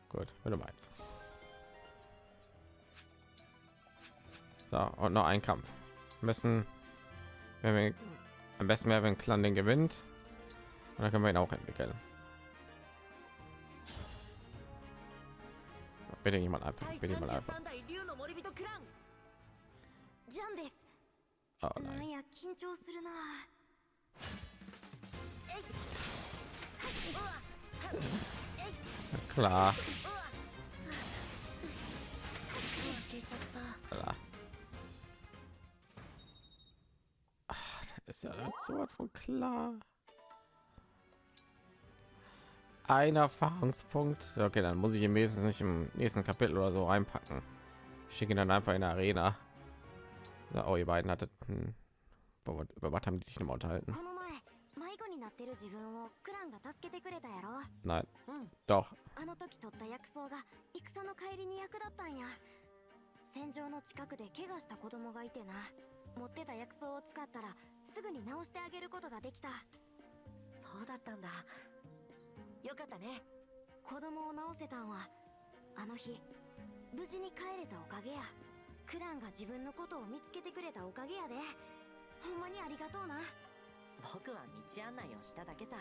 Gut, wenn du meinst. So, und noch ein Kampf. Am besten, wenn wir, am besten wäre, wenn Clan den gewinnt. Und dann können wir ihn auch entwickeln. Bitte jemand ab, bitte jemand ab. Oh nein. Klar. Klar. Ach, das ist ja so von klar Ein Erfahrungspunkt. Ja, Okay, dann muss ich im Wesentlichen nicht im nächsten Kapitel oder so reinpacken. Ich schicke ihn dann einfach in der Arena. So, oh, ihr beiden hattet. Hm, über was- über was haben die sich nochmal unterhalten? この前迷子になってる自分をクランが助けてくれたやろ Nein, うん doch. あの時取った薬草が戦の帰りに役立ったんや戦場の近くで怪我した子供がいてな持ってた薬草を使ったらすぐに治してあげることができたそうだったんだ よかったね。子供を治せたんはあの日無事に帰れたおかげや。クランが自分のことを見つけてくれたおかげやで。ほんまにありがとうな。僕は道案内をしただけさ。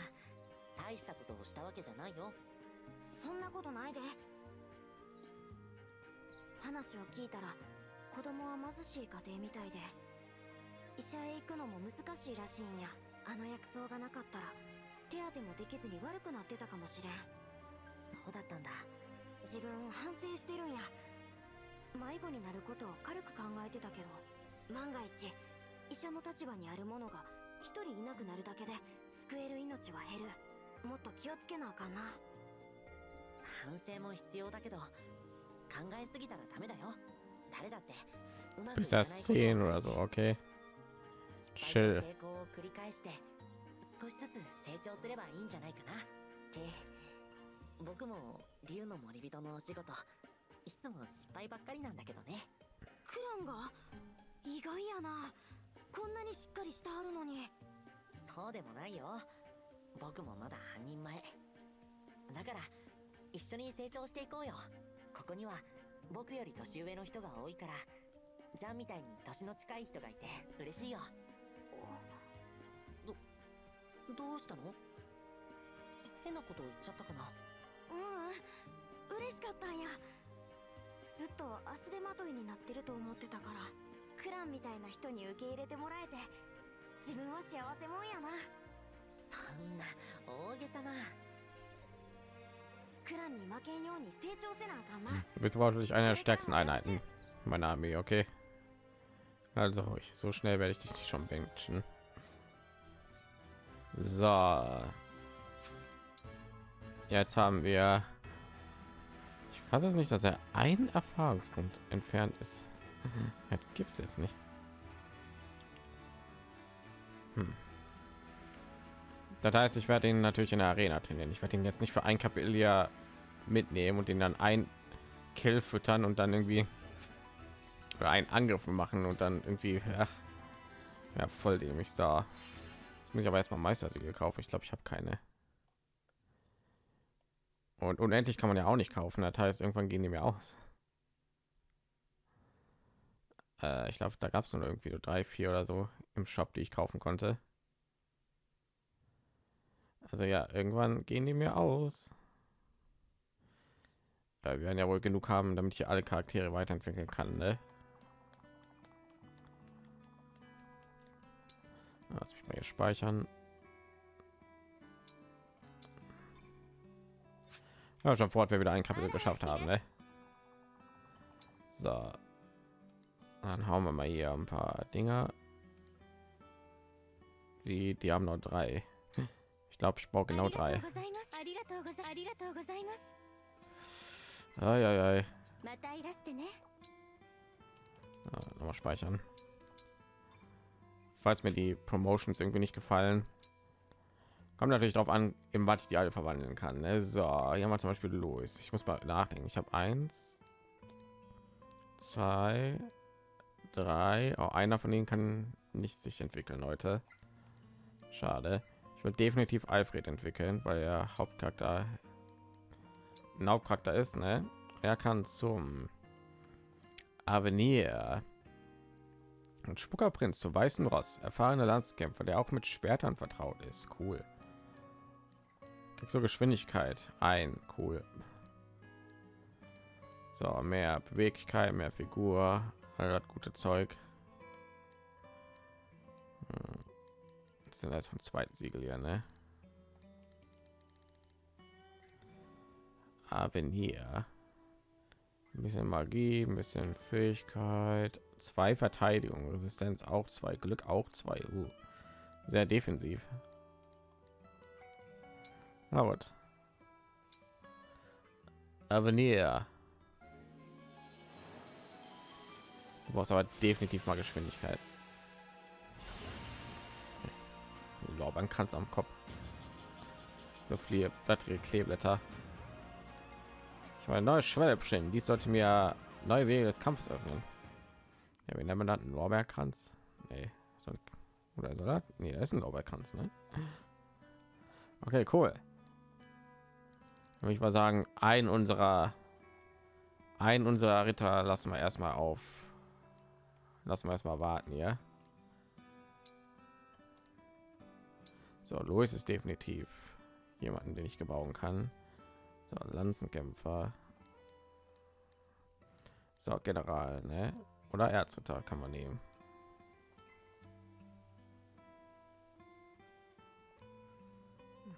大したことをしたわけじゃないよ。そんなことないで。話を聞いたら子供は貧しい家庭みたいで医者へ行くのも難しいらしいんや。あの薬草がなかったら手当てもできずに悪くなってたかもしれん。そうだったんだ。自分反省してるんや。迷子になることを軽く考えてたけど万が一医者の立場にある者が一人いなくなるだけで救える命は減る。もっと気をつけなあかんな。反省も必要だけど考えすぎたらダメだよ。誰だってうまくい Bis かない das ことを10 oder so, okay. 失敗 Chill. と成功を繰り返して少しずつ成長すればいいんじゃないかな。って僕も竜の森人のお仕事いつも失敗ばっかりなんだけどね。クランが意外やな。こんなにしっかりしてはるのに。そうでもないよ。僕もまだ半人前。だから一緒に成長していこうよ。ここには僕より年上の人が多いからジャンみたいに年の近い人がいて嬉しいよ。どどうしたの？変なこと言っちゃったかな？ううん嬉しかったんや。ずっと足でまといになってると思ってたからクランみたいな人に受け入れてもらえて自分は幸せもんやな。そんな大げさな。クランに負けんように成長せなあかんな。別は私の stärksten Einheiten? Meiner Armee. So. Jetzt haben wir. Ich fasse es nicht, dass er ein Erfahrungspunkt entfernt ist. Das gibt es jetzt nicht. Hm. Das heißt, ich werde ihn natürlich in der Arena trainieren. Ich werde ihn jetzt nicht für ein Kapitel mitnehmen und ihn dann ein Kill füttern und dann irgendwie oder einen Angriff machen und dann irgendwie ja, ja voll dem ich sah. Jetzt muss ich aber erstmal Meistersiegel kaufen. Ich glaube, ich habe keine. Und unendlich kann man ja auch nicht kaufen. Das heißt, irgendwann gehen die mir aus. Äh, ich glaube, da gab es nur irgendwie so drei, vier oder so im Shop, die ich kaufen konnte. Also ja, irgendwann gehen die mir aus. Ja, wir werden ja wohl genug haben, damit ich alle Charaktere weiterentwickeln kann, ne? Lass mich mal hier speichern. Ja, schon fort, wir wieder ein Kapitel geschafft haben, ne? So. Dann hauen wir mal hier ein paar Dinger. Wie, die haben noch drei. Ich glaube, ich brauche genau drei. Ai, ai, ai. Ja, nochmal speichern. Falls mir die Promotions irgendwie nicht gefallen, kommt natürlich darauf an, im was ich die alle verwandeln kann. Ne? So, hier wir zum Beispiel los. Ich muss mal nachdenken. Ich habe eins, zwei, drei. Auch einer von denen kann nicht sich entwickeln, Leute. Schade. Ich will definitiv Alfred entwickeln, weil er Hauptcharakter Hauptcharakter ist. Ne? Er kann zum Avenir und Spuckerprinz zu Weißen Ross, erfahrener Landskämpfer, der auch mit Schwertern vertraut ist. Cool. Krieg so Geschwindigkeit ein, cool. So, mehr Beweglichkeit, mehr Figur, all gute Zeug. Hm. Das sind jetzt vom zweiten Siegel hier, ne? Avenir. Ein bisschen Magie, ein bisschen Fähigkeit, zwei Verteidigung, Resistenz auch zwei, Glück auch zwei. Uh, sehr defensiv. Na gut. Avenir. Du brauchst aber definitiv mal Geschwindigkeit. Lorbeeren kannst am Kopf. So viele weitere Kleeblätter. Ich meine, neue Schwelle bestimmen. Dies sollte mir neue Wege des Kampfes öffnen. Ja, wie nennt man das? Ein Lorbeerkranz? Nee. Oder das? Nee, das ist ein Lorbeerkranz, ne? Okay, cool. Ich mal sagen, ein unserer ein unserer Ritter lassen wir erstmal auf. Lassen wir erstmal warten, ja. So, Louis ist definitiv jemanden, den ich gebrauchen kann. So, Lanzenkämpfer. So, General, ne? Oder Erzritter kann man nehmen.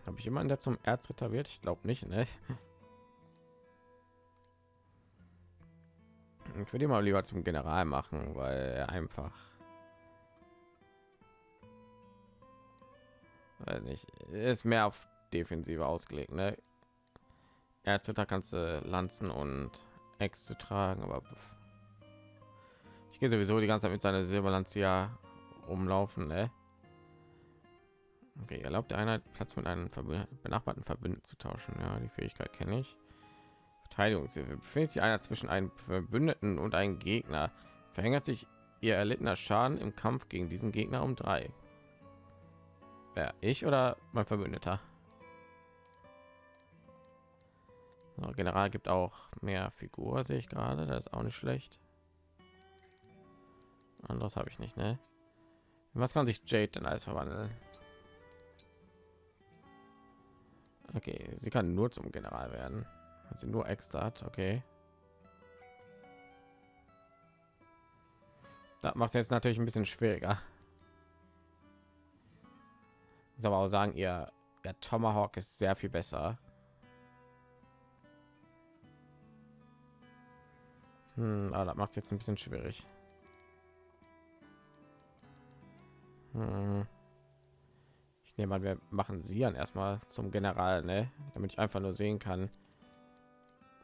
Habe ich jemanden, der zum Erzritter wird? Ich glaube nicht, ne? Ich würde mal lieber zum General machen, weil er einfach weil nicht ist mehr auf Defensive ausgelegt, ne? Erzritter kannst du Lanzen und Äxte tragen, aber ich gehe sowieso die ganze Zeit mit seiner Silberlanzia rumlaufen, ne? Okay, erlaubt der Einheit Platz mit einem benachbarten Verbündeten zu tauschen. Ja, die Fähigkeit kenne ich. Verteidigungshilfe. Befindet sich einer zwischen einem Verbündeten und einem Gegner, verhängert sich ihr erlittener Schaden im Kampf gegen diesen Gegner um drei. Wer ich oder mein Verbündeter? So, General gibt auch mehr Figur, sehe ich gerade. Das ist auch nicht schlecht. Anderes habe ich nicht, ne? Was kann sich Jade denn alles verwandeln? Okay, sie kann nur zum General werden. Sie nur extra hat, okay. Das macht jetzt natürlich ein bisschen schwieriger. Ich aber auch sagen, ihr der Tomahawk ist sehr viel besser. Hm, aber das macht jetzt ein bisschen schwierig. Hm. Ich nehme an, wir machen sie dann erstmal zum General, ne? damit ich einfach nur sehen kann.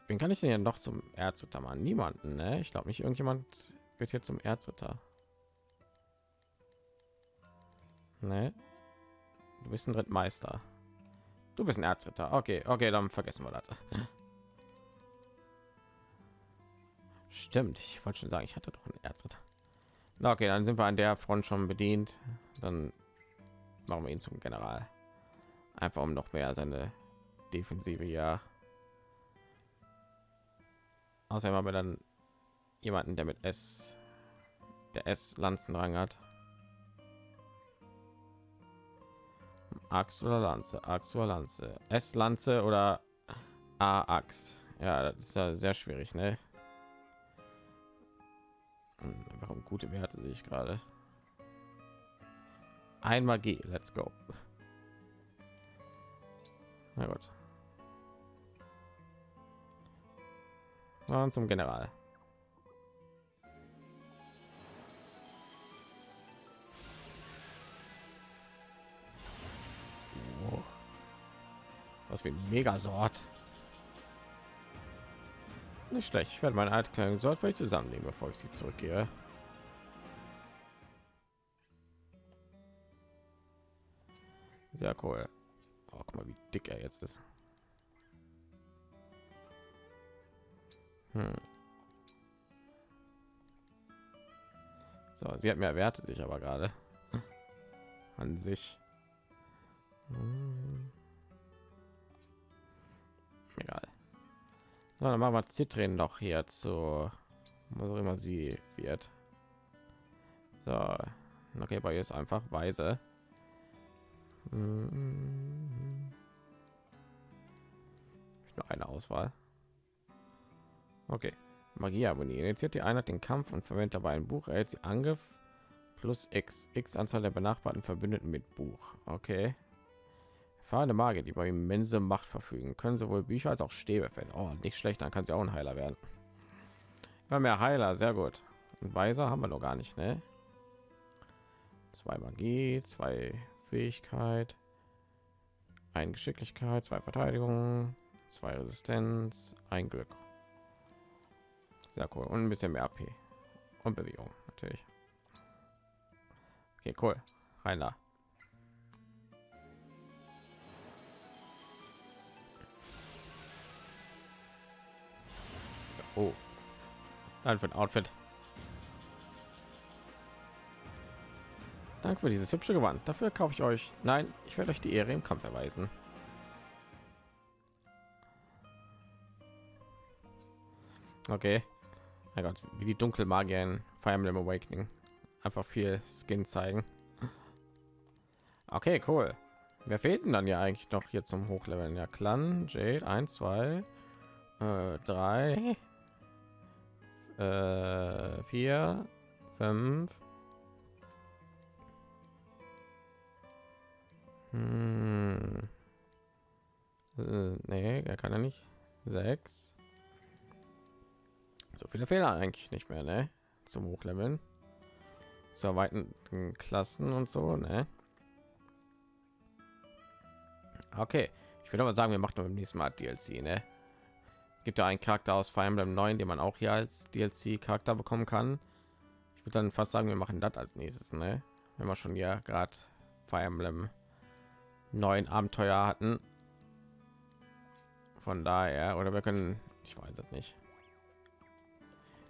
Wen kann ich denn ja noch zum Erzritter machen? Niemanden, ne? Ich glaube nicht, irgendjemand wird hier zum Erzritter. Ne? Du bist ein Drittmeister. Du bist ein Erzritter. Okay, okay, dann vergessen wir das. Stimmt, ich wollte schon sagen, ich hatte doch einen Erzritter. Na okay, dann sind wir an der Front schon bedient. Dann machen wir ihn zum General. Einfach um noch mehr seine Defensive ja. Außerdem haben wir dann jemanden, der mit S, der S Lanzenrang hat. Axt oder Lanze, Axt oder Lanze, S Lanze oder A Axt. Ja, das ist ja sehr schwierig, ne? Warum gute Werte sehe ich gerade. Ein Magie, let's go. Na gut. Und zum General. Oh. Was wie ein Megasort. Nicht schlecht. Ich werde meine alte kleine Sort vielleicht zusammennehmen, bevor ich sie zurückgehe. Sehr cool. Oh, guck mal, wie dick er jetzt ist. Hm. So, sie hat mehr Werte sich aber gerade an sich. Hm. Egal. So, dann machen wir Zitrin noch hier zu was auch immer sie wird. So, okay, bei ihr ist einfach weise. Hm. Nur eine Auswahl. Okay. Magieharmonie initiiert die Einheit den Kampf und verwendet dabei ein Buch, erhält sie Angriff plus X, X Anzahl der benachbarten Verbündeten mit Buch. Okay. Erfahrene Magier, die über immense Macht verfügen, können sowohl Bücher als auch Stäbe finden. Oh, nicht schlecht, dann kann sie auch ein Heiler werden. Immer mehr Heiler, sehr gut. Und Weiser haben wir noch gar nicht, ne? Zwei Magie, zwei Fähigkeit, ein Geschicklichkeit, zwei Verteidigung, zwei Resistenz, ein Glück. Sehr cool. Und ein bisschen mehr AP. Und Bewegung, natürlich. Okay, cool. Rein Oh. Dann für ein Outfit. Danke für dieses hübsche Gewand. Dafür kaufe ich euch. Nein, ich werde euch die Ehre im Kampf erweisen. Okay. Mein Gott, wie die Dunkelmagier in Fire Emblem Awakening. Einfach viel Skin zeigen. Okay, cool. Wer fehlt denn dann ja eigentlich noch hier zum Hochleveln? Ja, Clan, Jade, 1, 2, 3, 4, 5. Hm. Äh, nee, er kann er nicht. Sechs. So viele Fehler eigentlich nicht mehr, ne? Zum Hochleveln. Zu erweiterten Klassen und so, ne? Okay, ich würde aber sagen, wir machen beim nächsten Mal DLC, ne? Es gibt ja einen Charakter aus Fire Emblem 9, den man auch hier als DLC Charakter bekommen kann. Ich würde dann fast sagen, wir machen das als nächstes, ne? Wenn wir schon ja gerade Fire Emblem neuen Abenteuer hatten. Von daher, oder wir können, ich weiß es nicht.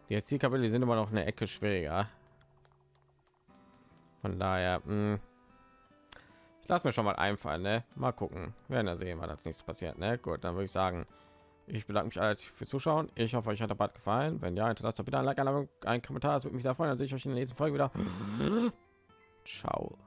Die DLC-Kapitel sind immer noch eine Ecke schwieriger. Von daher, mh, hm, ich lasse mir schon mal einfallen, ne? Mal gucken, wir werden ja sehen, was als nichts passiert, ne? Gut, dann würde ich sagen, ich bedanke mich alles für Zuschauen. Ich hoffe, euch hat der Bad gefallen. Wenn ja, hinterlasst doch bitte ein Like, ein Kommentar. Das würde mich sehr freuen. Dann sehe ich euch in der nächsten Folge wieder. Ciao.